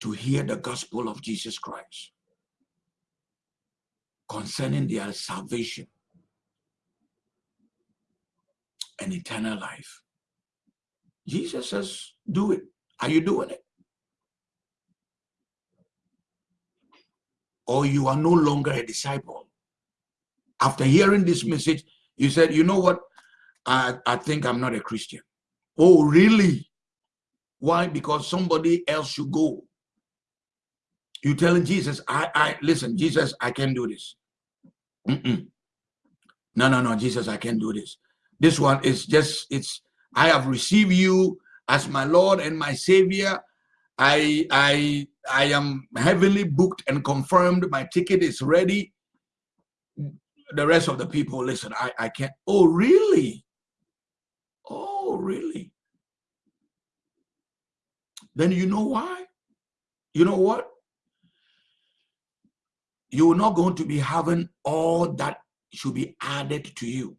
to hear the gospel of Jesus Christ concerning their salvation and eternal life. Jesus says, do it. Are you doing it? Or you are no longer a disciple. After hearing this message, you said, you know what? I, I think I'm not a Christian. Oh, really? Why? Because somebody else should go. You telling Jesus, I, I listen, Jesus, I can do this. Mm -mm. No, no, no, Jesus, I can't do this. This one is just, it's, I have received you as my Lord and my Savior. I, I, I am heavily booked and confirmed. My ticket is ready. The rest of the people, listen, I, I can't. Oh, really? Oh, really? Then you know why? You know what? you're not going to be having all that should be added to you.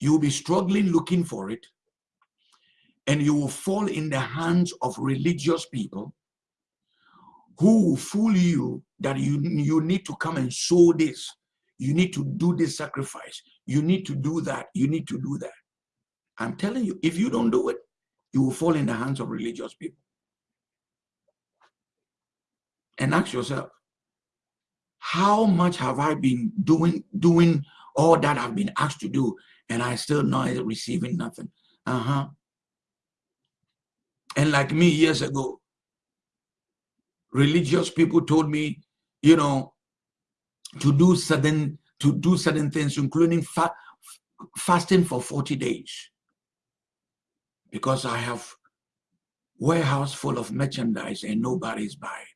You'll be struggling looking for it, and you will fall in the hands of religious people who will fool you that you, you need to come and sow this. You need to do this sacrifice. You need to do that. You need to do that. I'm telling you, if you don't do it, you will fall in the hands of religious people and ask yourself, how much have I been doing doing all that I've been asked to do, and I still not receiving nothing? Uh-huh. And like me years ago, religious people told me, you know, to do certain to do certain things, including fa fasting for 40 days. Because I have warehouse full of merchandise and nobody's buying.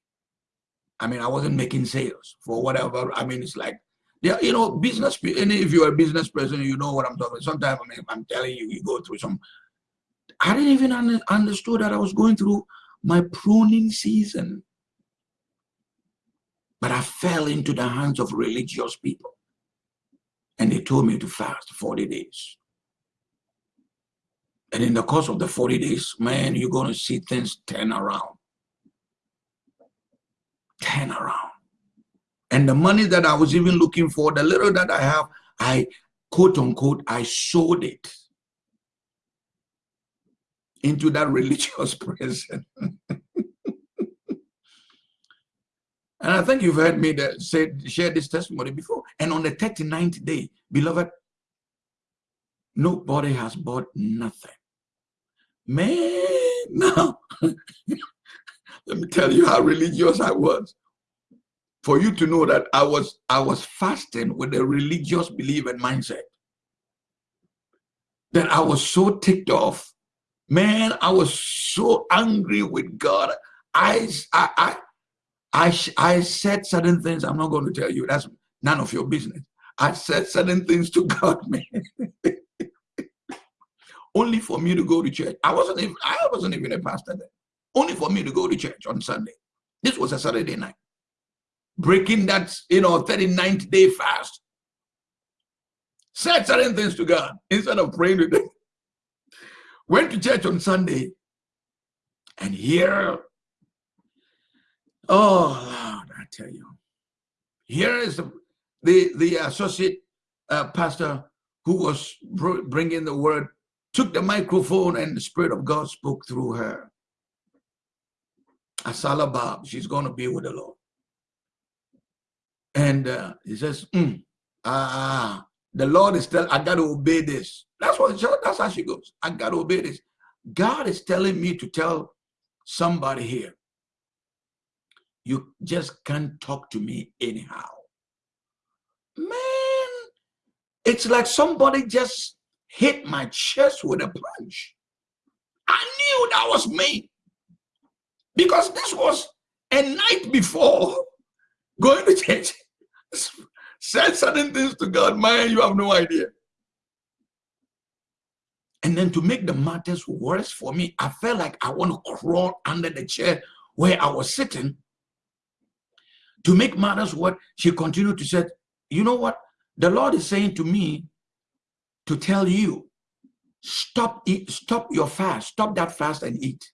I mean, I wasn't making sales for whatever. I mean, it's like, yeah, you know, business. And if you're a business person, you know what I'm talking. Sometimes I mean, I'm telling you, you go through some. I didn't even un understood that I was going through my pruning season, but I fell into the hands of religious people, and they told me to fast 40 days. And in the course of the 40 days, man, you're going to see things turn around turn around. And the money that I was even looking for, the little that I have, I quote unquote, I sold it into that religious person. And I think you've heard me that say, share this testimony before. And on the 39th day, beloved, nobody has bought nothing. Man, now, let me tell you how religious I was. For you to know that I was I was fasting with a religious belief and mindset. That I was so ticked off. Man, I was so angry with God. I, I, I I, I said certain things. I'm not going to tell you. That's none of your business. I said certain things to God, man. Only for me to go to church. I wasn't even, I wasn't even a pastor then. Only for me to go to church on Sunday. This was a Saturday night. Breaking that, you know, 39th day fast. Said certain things to God instead of praying to them. Went to church on Sunday and here Oh, Lord, I tell you. Here is the, the, the associate uh, pastor who was bringing the word, took the microphone and the Spirit of God spoke through her. Asala Bab, she's going to be with the Lord. And uh, he says, mm, ah, the Lord is telling, I got to obey this. That's what, that's how she goes. I got to obey this. God is telling me to tell somebody here you just can't talk to me anyhow. Man, it's like somebody just hit my chest with a punch. I knew that was me. Because this was a night before going to church. Said certain things to God, man, you have no idea. And then to make the matters worse for me, I felt like I want to crawl under the chair where I was sitting to make matters what she continued to say, you know what? The Lord is saying to me to tell you, stop eat, stop your fast, stop that fast and eat.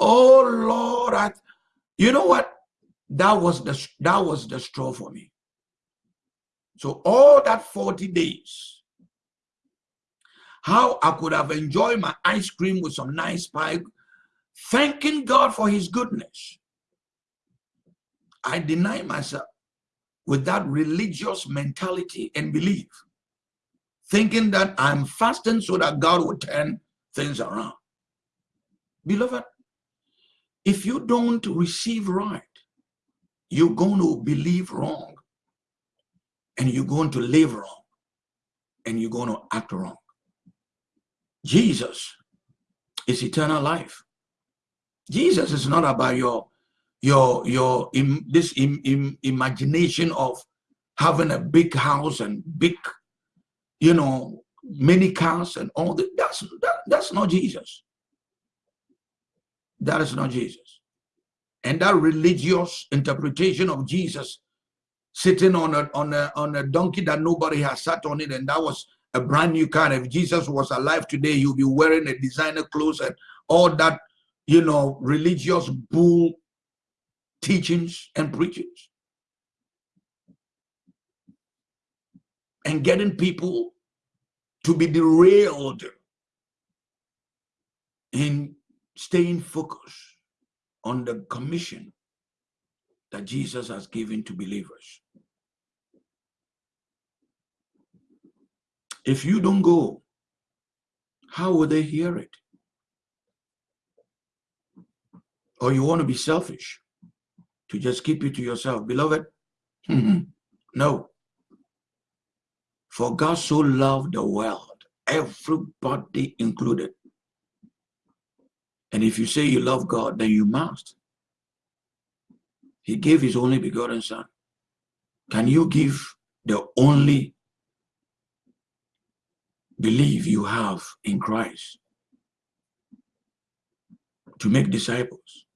Oh Lord, I, you know what? That was the that was the straw for me. So all that 40 days, how I could have enjoyed my ice cream with some nice pie, thanking God for his goodness. I deny myself with that religious mentality and belief, thinking that I'm fasting so that God will turn things around. Beloved, if you don't receive right, you're going to believe wrong and you're going to live wrong and you're going to act wrong. Jesus is eternal life. Jesus is not about your your your in this in, in, imagination of having a big house and big you know many cars and all that that's that, that's not jesus. That is not jesus. And that religious interpretation of jesus sitting on a on a on a donkey that nobody has sat on it and that was a brand new car. If jesus was alive today you'll be wearing a designer clothes and all that you know religious bull teachings and preachings and getting people to be derailed in staying focused on the commission that Jesus has given to believers. If you don't go, how will they hear it? Or you want to be selfish? To just keep it to yourself. Beloved, mm-hmm. no. For God so loved the world, everybody included. And if you say you love God, then you must. He gave his only begotten son. Can you give the only belief you have in Christ to make disciples?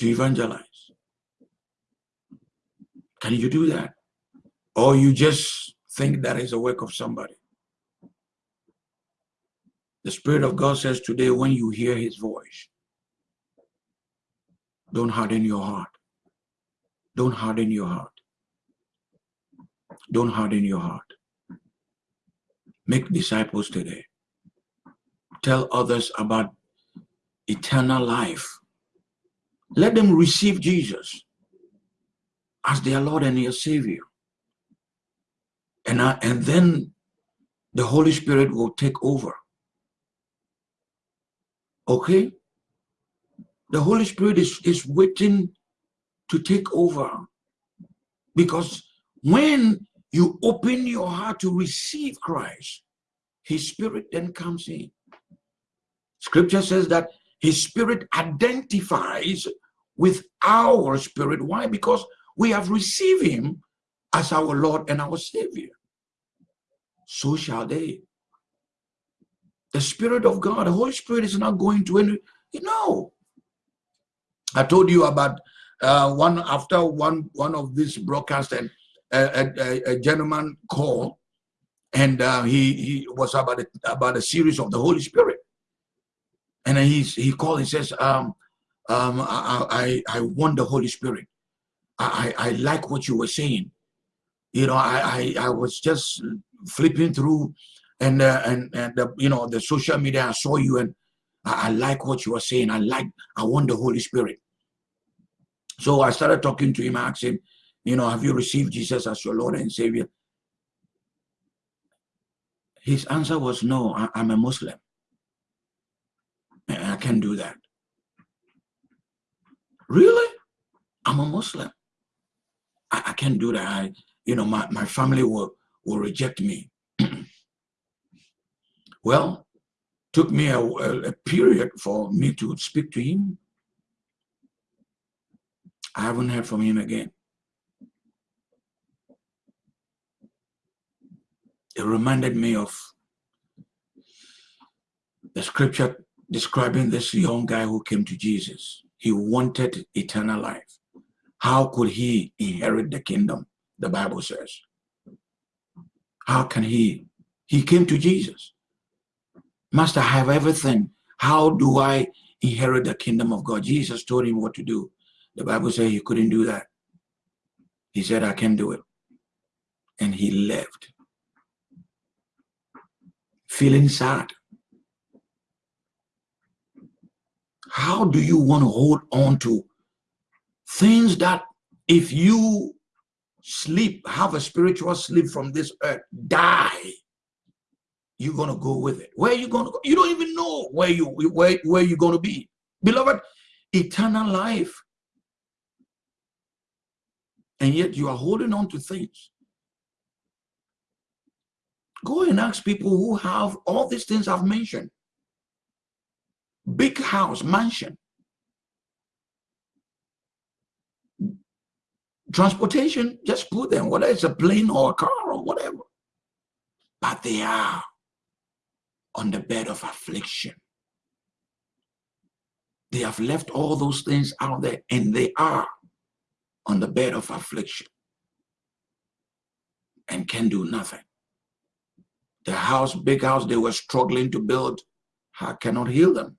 To evangelize? Can you do that? Or you just think that is a work of somebody? The Spirit of God says today, when you hear his voice, don't harden your heart. Don't harden your heart. Don't harden your heart. Make disciples today. Tell others about eternal life. Let them receive Jesus as their Lord and their Savior. And, I, and then the Holy Spirit will take over. Okay? The Holy Spirit is, is waiting to take over. Because when you open your heart to receive Christ, his spirit then comes in. Scripture says that his spirit identifies with our spirit. Why? Because we have received him as our Lord and our Savior. So shall they. The Spirit of God, the Holy Spirit is not going to any, you know. I told you about uh, one after one one of these broadcasts and a, a, a gentleman called and uh, he he was about a, about a series of the Holy Spirit and he he called and says um um I I, I want the Holy Spirit I, I I like what you were saying you know I I, I was just flipping through and uh, and and the, you know the social media I saw you and I, I like what you were saying I like I want the Holy Spirit so I started talking to him, I asked him, you know, have you received Jesus as your Lord and Savior? His answer was, no, I, am a Muslim. I can't do that. Really? I'm a Muslim. I, I can't do that. I, you know, my, my family will, will reject me. well, took me a, a, a period for me to speak to him I haven't heard from him again. It reminded me of the scripture describing this young guy who came to Jesus. He wanted eternal life. How could he inherit the kingdom? The Bible says. How can he? He came to Jesus. Master, I have everything. How do I inherit the kingdom of God? Jesus told him what to do. The Bible says he couldn't do that. He said, I can do it. And he left. Feeling sad. How do you want to hold on to things that if you sleep, have a spiritual sleep from this earth, die, you're going to go with it. Where you going to go? You don't even know where, you, where, where you're going to be. Beloved, eternal life and yet you are holding on to things. Go and ask people who have all these things I've mentioned. Big house, mansion. Transportation, just put them, whether it's a plane or a car or whatever. But they are on the bed of affliction. They have left all those things out there and they are on the bed of affliction and can do nothing. The house, big house they were struggling to build, I cannot heal them.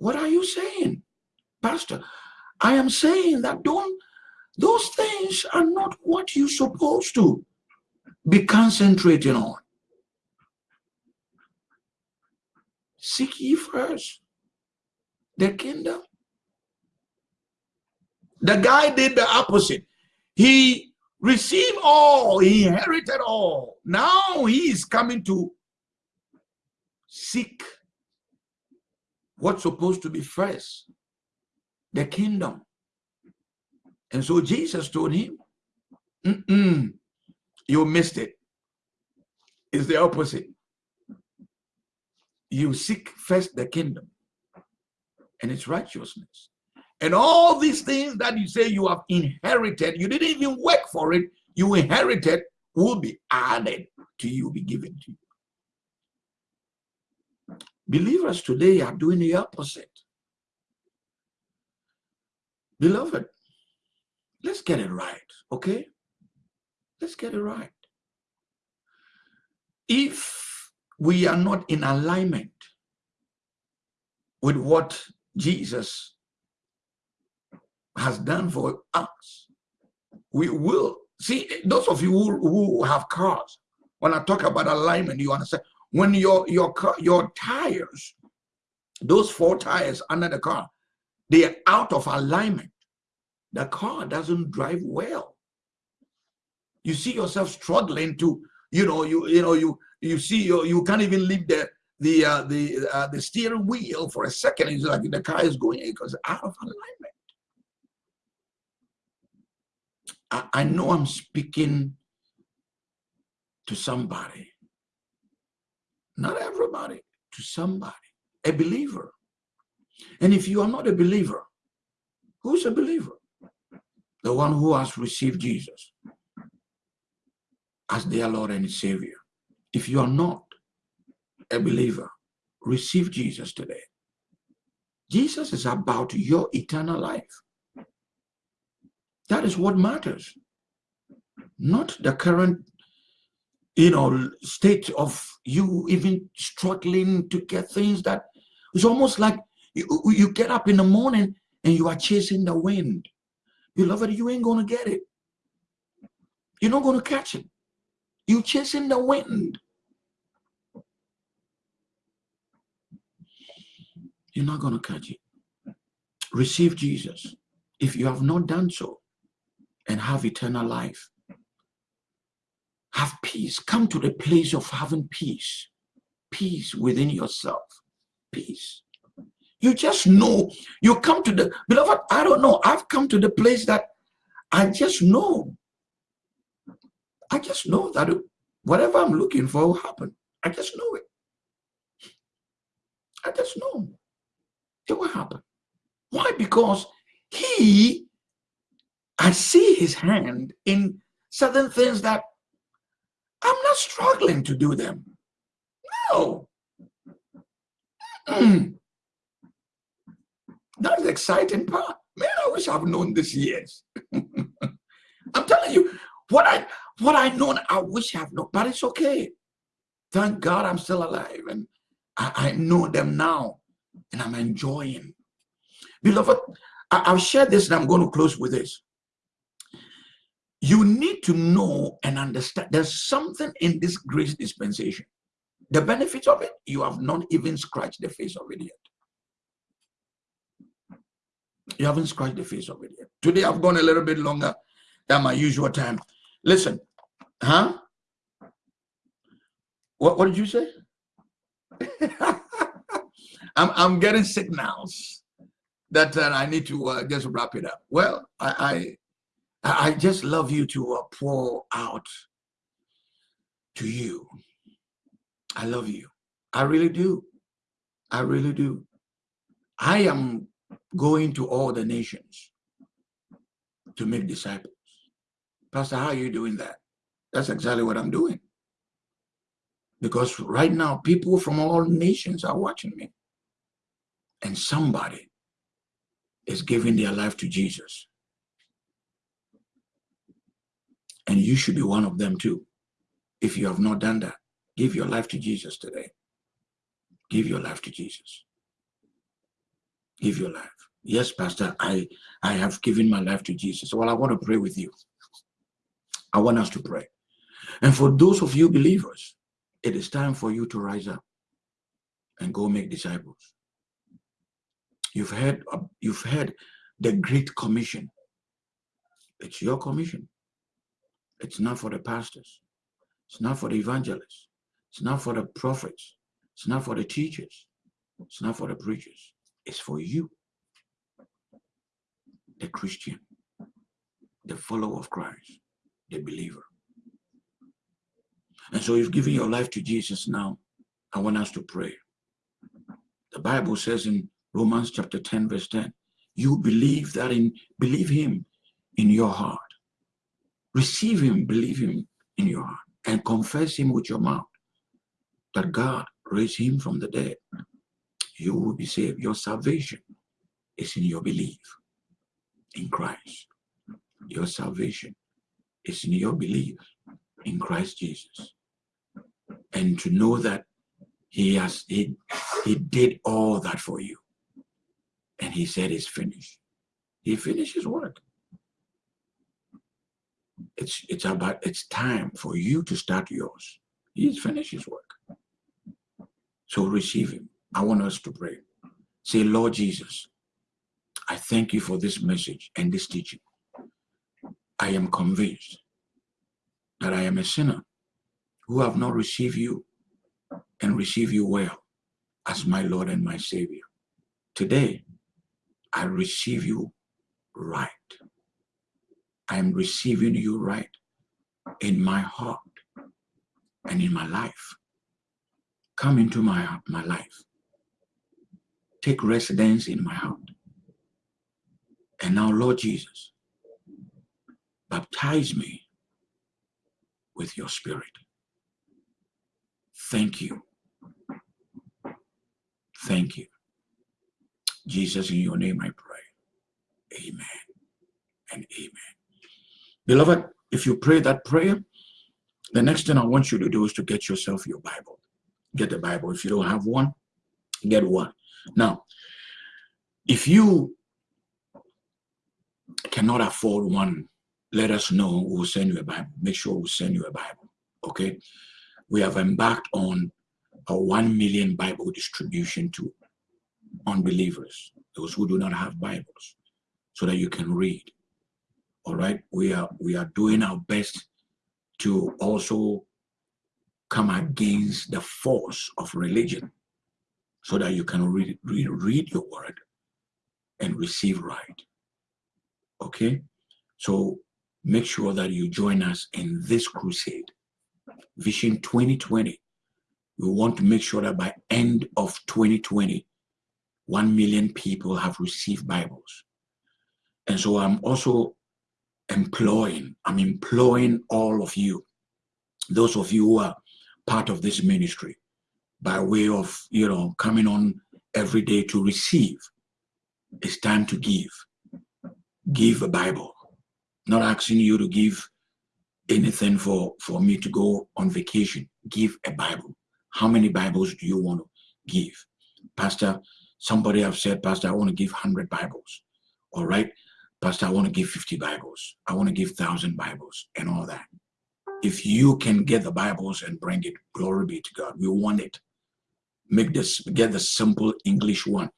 What are you saying, Pastor? I am saying that don't, those things are not what you're supposed to be concentrating on. Seek ye first the kingdom the guy did the opposite. He received all, he inherited all. Now he is coming to seek what's supposed to be first the kingdom. And so Jesus told him, mm -mm, you missed it. It's the opposite. You seek first the kingdom and its righteousness. And all these things that you say you have inherited, you didn't even work for it, you inherited, will be added to you, be given to you. Believers today are doing the opposite. Beloved, let's get it right, okay? Let's get it right. If we are not in alignment with what Jesus has done for us, we will see those of you who, who have cars. When I talk about alignment, you understand when your your car, your tires, those four tires under the car, they are out of alignment. The car doesn't drive well. You see yourself struggling to, you know, you you know you you see you you can't even leave the the uh, the uh, the steering wheel for a second. It's like the car is going because out of alignment. I, I know I'm speaking to somebody, not everybody, to somebody, a believer. And if you are not a believer, who's a believer? The one who has received Jesus as their Lord and Savior. If you are not a believer, receive Jesus today. Jesus is about your eternal life. That is what matters. Not the current, you know, state of you even struggling to get things that it's almost like you, you get up in the morning and you are chasing the wind. Beloved, you ain't going to get it. You're not going to catch it. You're chasing the wind. You're not going to catch it. Receive Jesus. If you have not done so, and have eternal life. Have peace. Come to the place of having peace. Peace within yourself. Peace. You just know. You come to the, beloved, I don't know. I've come to the place that I just know. I just know that whatever I'm looking for will happen. I just know it. I just know it will happen. Why? Because he I see his hand in certain things that I'm not struggling to do them. No. That's the exciting part. Man, I wish I've known this years. I'm telling you, what I what I know, I wish I've known, but it's okay. Thank God I'm still alive and I, I know them now and I'm enjoying. Beloved, I, I'll share this and I'm going to close with this you need to know and understand there's something in this grace dispensation. The benefits of it, you have not even scratched the face of it yet. You haven't scratched the face of it yet. Today I've gone a little bit longer than my usual time. Listen, huh? What, what did you say? I'm, I'm getting signals that uh, I need to uh, just wrap it up. Well, I, I just love you to uh, pour out to you. I love you. I really do. I really do. I am going to all the nations to make disciples. Pastor, how are you doing that? That's exactly what I'm doing. Because right now, people from all nations are watching me. And somebody is giving their life to Jesus. And you should be one of them too. If you have not done that, give your life to Jesus today. Give your life to Jesus. Give your life. Yes, Pastor, I, I have given my life to Jesus. Well, I want to pray with you. I want us to pray. And for those of you believers, it is time for you to rise up and go make disciples. You've heard, uh, you've heard the Great Commission. It's your commission. It's not for the pastors. It's not for the evangelists. It's not for the prophets. It's not for the teachers. It's not for the preachers. It's for you, the Christian, the follower of Christ, the believer. And so you've given your life to Jesus now. I want us to pray. The Bible says in Romans chapter 10, verse 10, you believe that in believe him in your heart receive him, believe him in your heart, and confess him with your mouth that God raised him from the dead, you will be saved. Your salvation is in your belief in Christ. Your salvation is in your belief in Christ Jesus. And to know that he has he, he did all that for you. And he said it's finished. He finished his work. It's it's about it's time for you to start yours. He's finished his work. So receive him. I want us to pray. Say, Lord Jesus, I thank you for this message and this teaching. I am convinced that I am a sinner who have not received you and receive you well as my Lord and my Savior. Today, I receive you right. I am receiving you right in my heart and in my life. Come into my, my life. Take residence in my heart. And now, Lord Jesus, baptize me with your spirit. Thank you. Thank you. Jesus, in your name I pray. Amen and amen. Beloved, if you pray that prayer, the next thing I want you to do is to get yourself your Bible. Get the Bible. If you don't have one, get one. Now, if you cannot afford one, let us know. We'll send you a Bible. Make sure we'll send you a Bible. Okay? We have embarked on a 1 million Bible distribution to unbelievers, those who do not have Bibles, so that you can read. All right? We are we are doing our best to also come against the force of religion so that you can read, read, read your word and receive right. Okay? So make sure that you join us in this crusade. Vision 2020. We want to make sure that by end of 2020, 1 million people have received Bibles. And so I'm also employing, I'm employing all of you, those of you who are part of this ministry, by way of, you know, coming on every day to receive. It's time to give. Give a Bible. Not asking you to give anything for, for me to go on vacation. Give a Bible. How many Bibles do you want to give? Pastor, somebody have said, Pastor, I want to give 100 Bibles. All right. Pastor, I want to give 50 Bibles. I want to give 1,000 Bibles and all that. If you can get the Bibles and bring it, glory be to God. We want it make this get the simple english one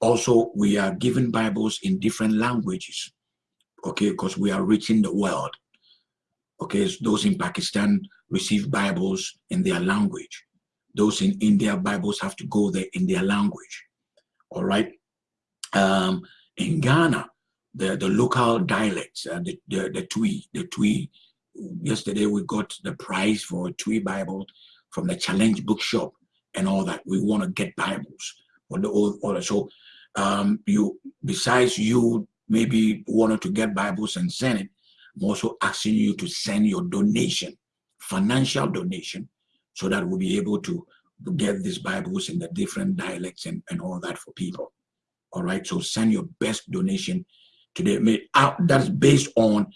also we are given bibles in different languages okay because we are reaching the world okay those in pakistan receive bibles in their language those in india bibles have to go there in their language all right um in ghana the the local dialects uh, the, the the twi the twi yesterday we got the prize for a twi bible from the challenge bookshop and all that. We want to get Bibles or the old order. So um, you, besides you maybe wanted to get Bibles and send it, I'm also asking you to send your donation, financial donation, so that we'll be able to get these Bibles in the different dialects and, and all that for people. All right, so send your best donation today. That's based on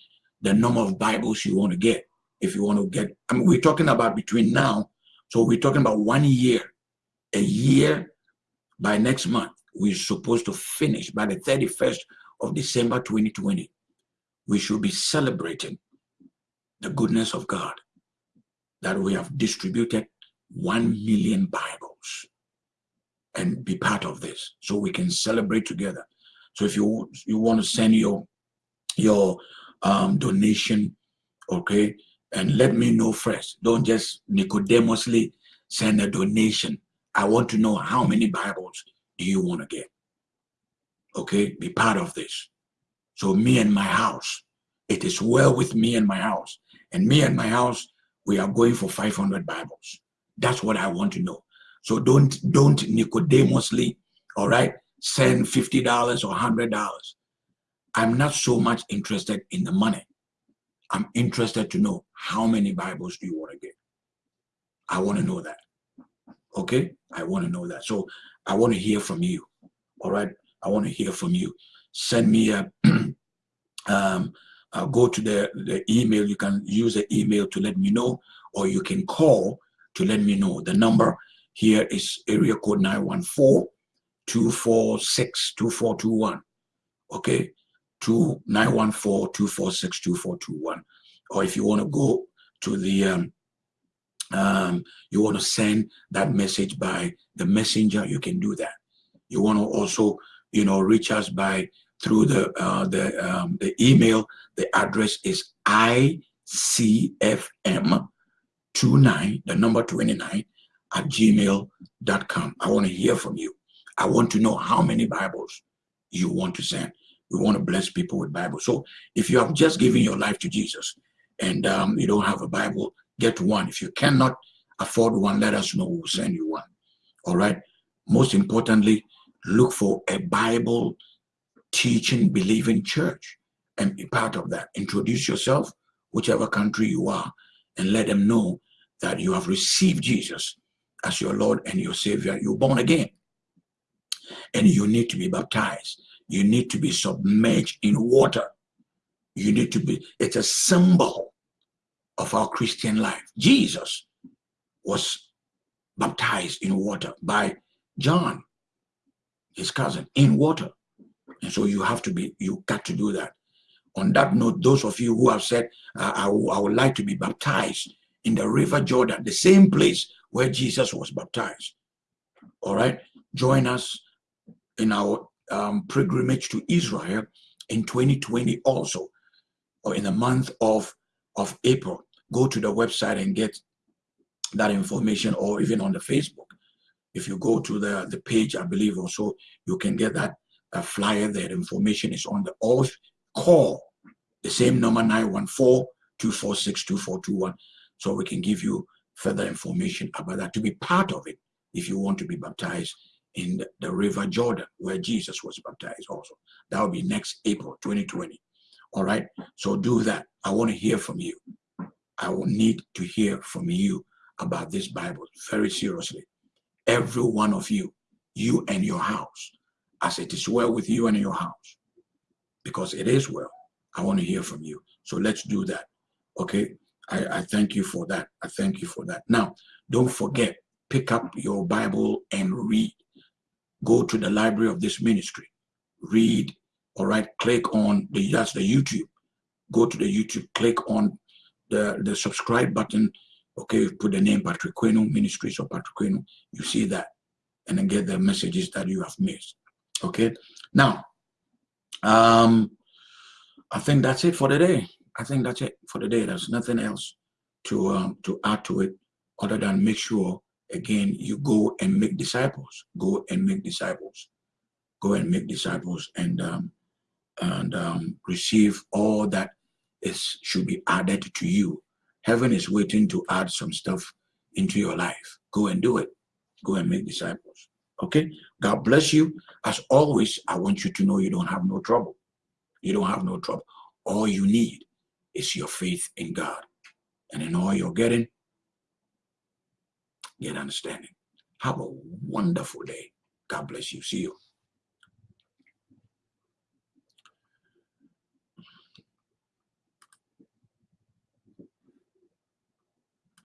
the number of Bibles you want to get. If you want to get, I mean, we're talking about between now so we're talking about one year, a year by next month. We're supposed to finish by the 31st of December 2020. We should be celebrating the goodness of God that we have distributed 1 million Bibles and be part of this so we can celebrate together. So if you you want to send your your um, donation, okay, and let me know first. Don't just Nicodemously send a donation. I want to know how many Bibles do you want to get? Okay, be part of this. So me and my house, it is well with me and my house. And me and my house, we are going for 500 Bibles. That's what I want to know. So don't don't Nicodemously, all right, send $50 or $100. I'm not so much interested in the money. I'm interested to know how many Bibles do you want to get? I want to know that. Okay? I want to know that. So I want to hear from you. All right? I want to hear from you. Send me a um, uh, go to the, the email. You can use the email to let me know, or you can call to let me know. The number here is area code 914 246 2421. Okay? to 914-246-2421. Or if you want to go to the um, um, you want to send that message by the messenger, you can do that. You want to also, you know, reach us by through the uh, the um, the email. The address is icfm29, the number 29 at gmail.com. I want to hear from you. I want to know how many Bibles you want to send. We want to bless people with Bibles. So if you have just given your life to Jesus and um, you don't have a Bible, get one. If you cannot afford one, let us know. We'll send you one. All right. Most importantly, look for a Bible teaching, believing church and be part of that. Introduce yourself, whichever country you are, and let them know that you have received Jesus as your Lord and your Savior. You're born again. And you need to be baptized. You need to be submerged in water. You need to be, it's a symbol of our Christian life. Jesus was baptized in water by John, his cousin, in water. And so you have to be, you got to do that. On that note, those of you who have said, uh, I, I would like to be baptized in the river Jordan, the same place where Jesus was baptized. All right, join us in our um, pilgrimage to Israel in 2020 also, or in the month of, of April. Go to the website and get that information or even on the Facebook. If you go to the, the page, I believe also, you can get that, that flyer. The information is on the off call, the same number 914-246-2421. So we can give you further information about that to be part of it if you want to be baptized in the, river Jordan where Jesus was baptized also. That will be next April 2020. All right. So do that. I want to hear from you. I will need to hear from you about this Bible very seriously. Every one of you, you and your house, as it is well with you and your house, because it is well. I want to hear from you. So let's do that. Okay. I, I thank you for that. I thank you for that. Now, don't forget, pick up your Bible and read. Go to the library of this ministry. Read. All right. Click on the that's the YouTube. Go to the YouTube. Click on the, the subscribe button, okay, put the name Patrick Queno Ministries or Patrick Queno, you see that, and then get the messages that you have missed. Okay, now, um, I think that's it for the day. I think that's it for the day. There's nothing else to um, to add to it other than make sure again you go and make disciples. Go and make disciples. Go and make disciples and um, and um, receive all that is should be added to you. Heaven is waiting to add some stuff into your life. Go and do it. Go and make disciples. Okay? God bless you. As always, I want you to know you don't have no trouble. You don't have no trouble. All you need is your faith in God. And in all you're getting, get understanding. Have a wonderful day. God bless you. See you.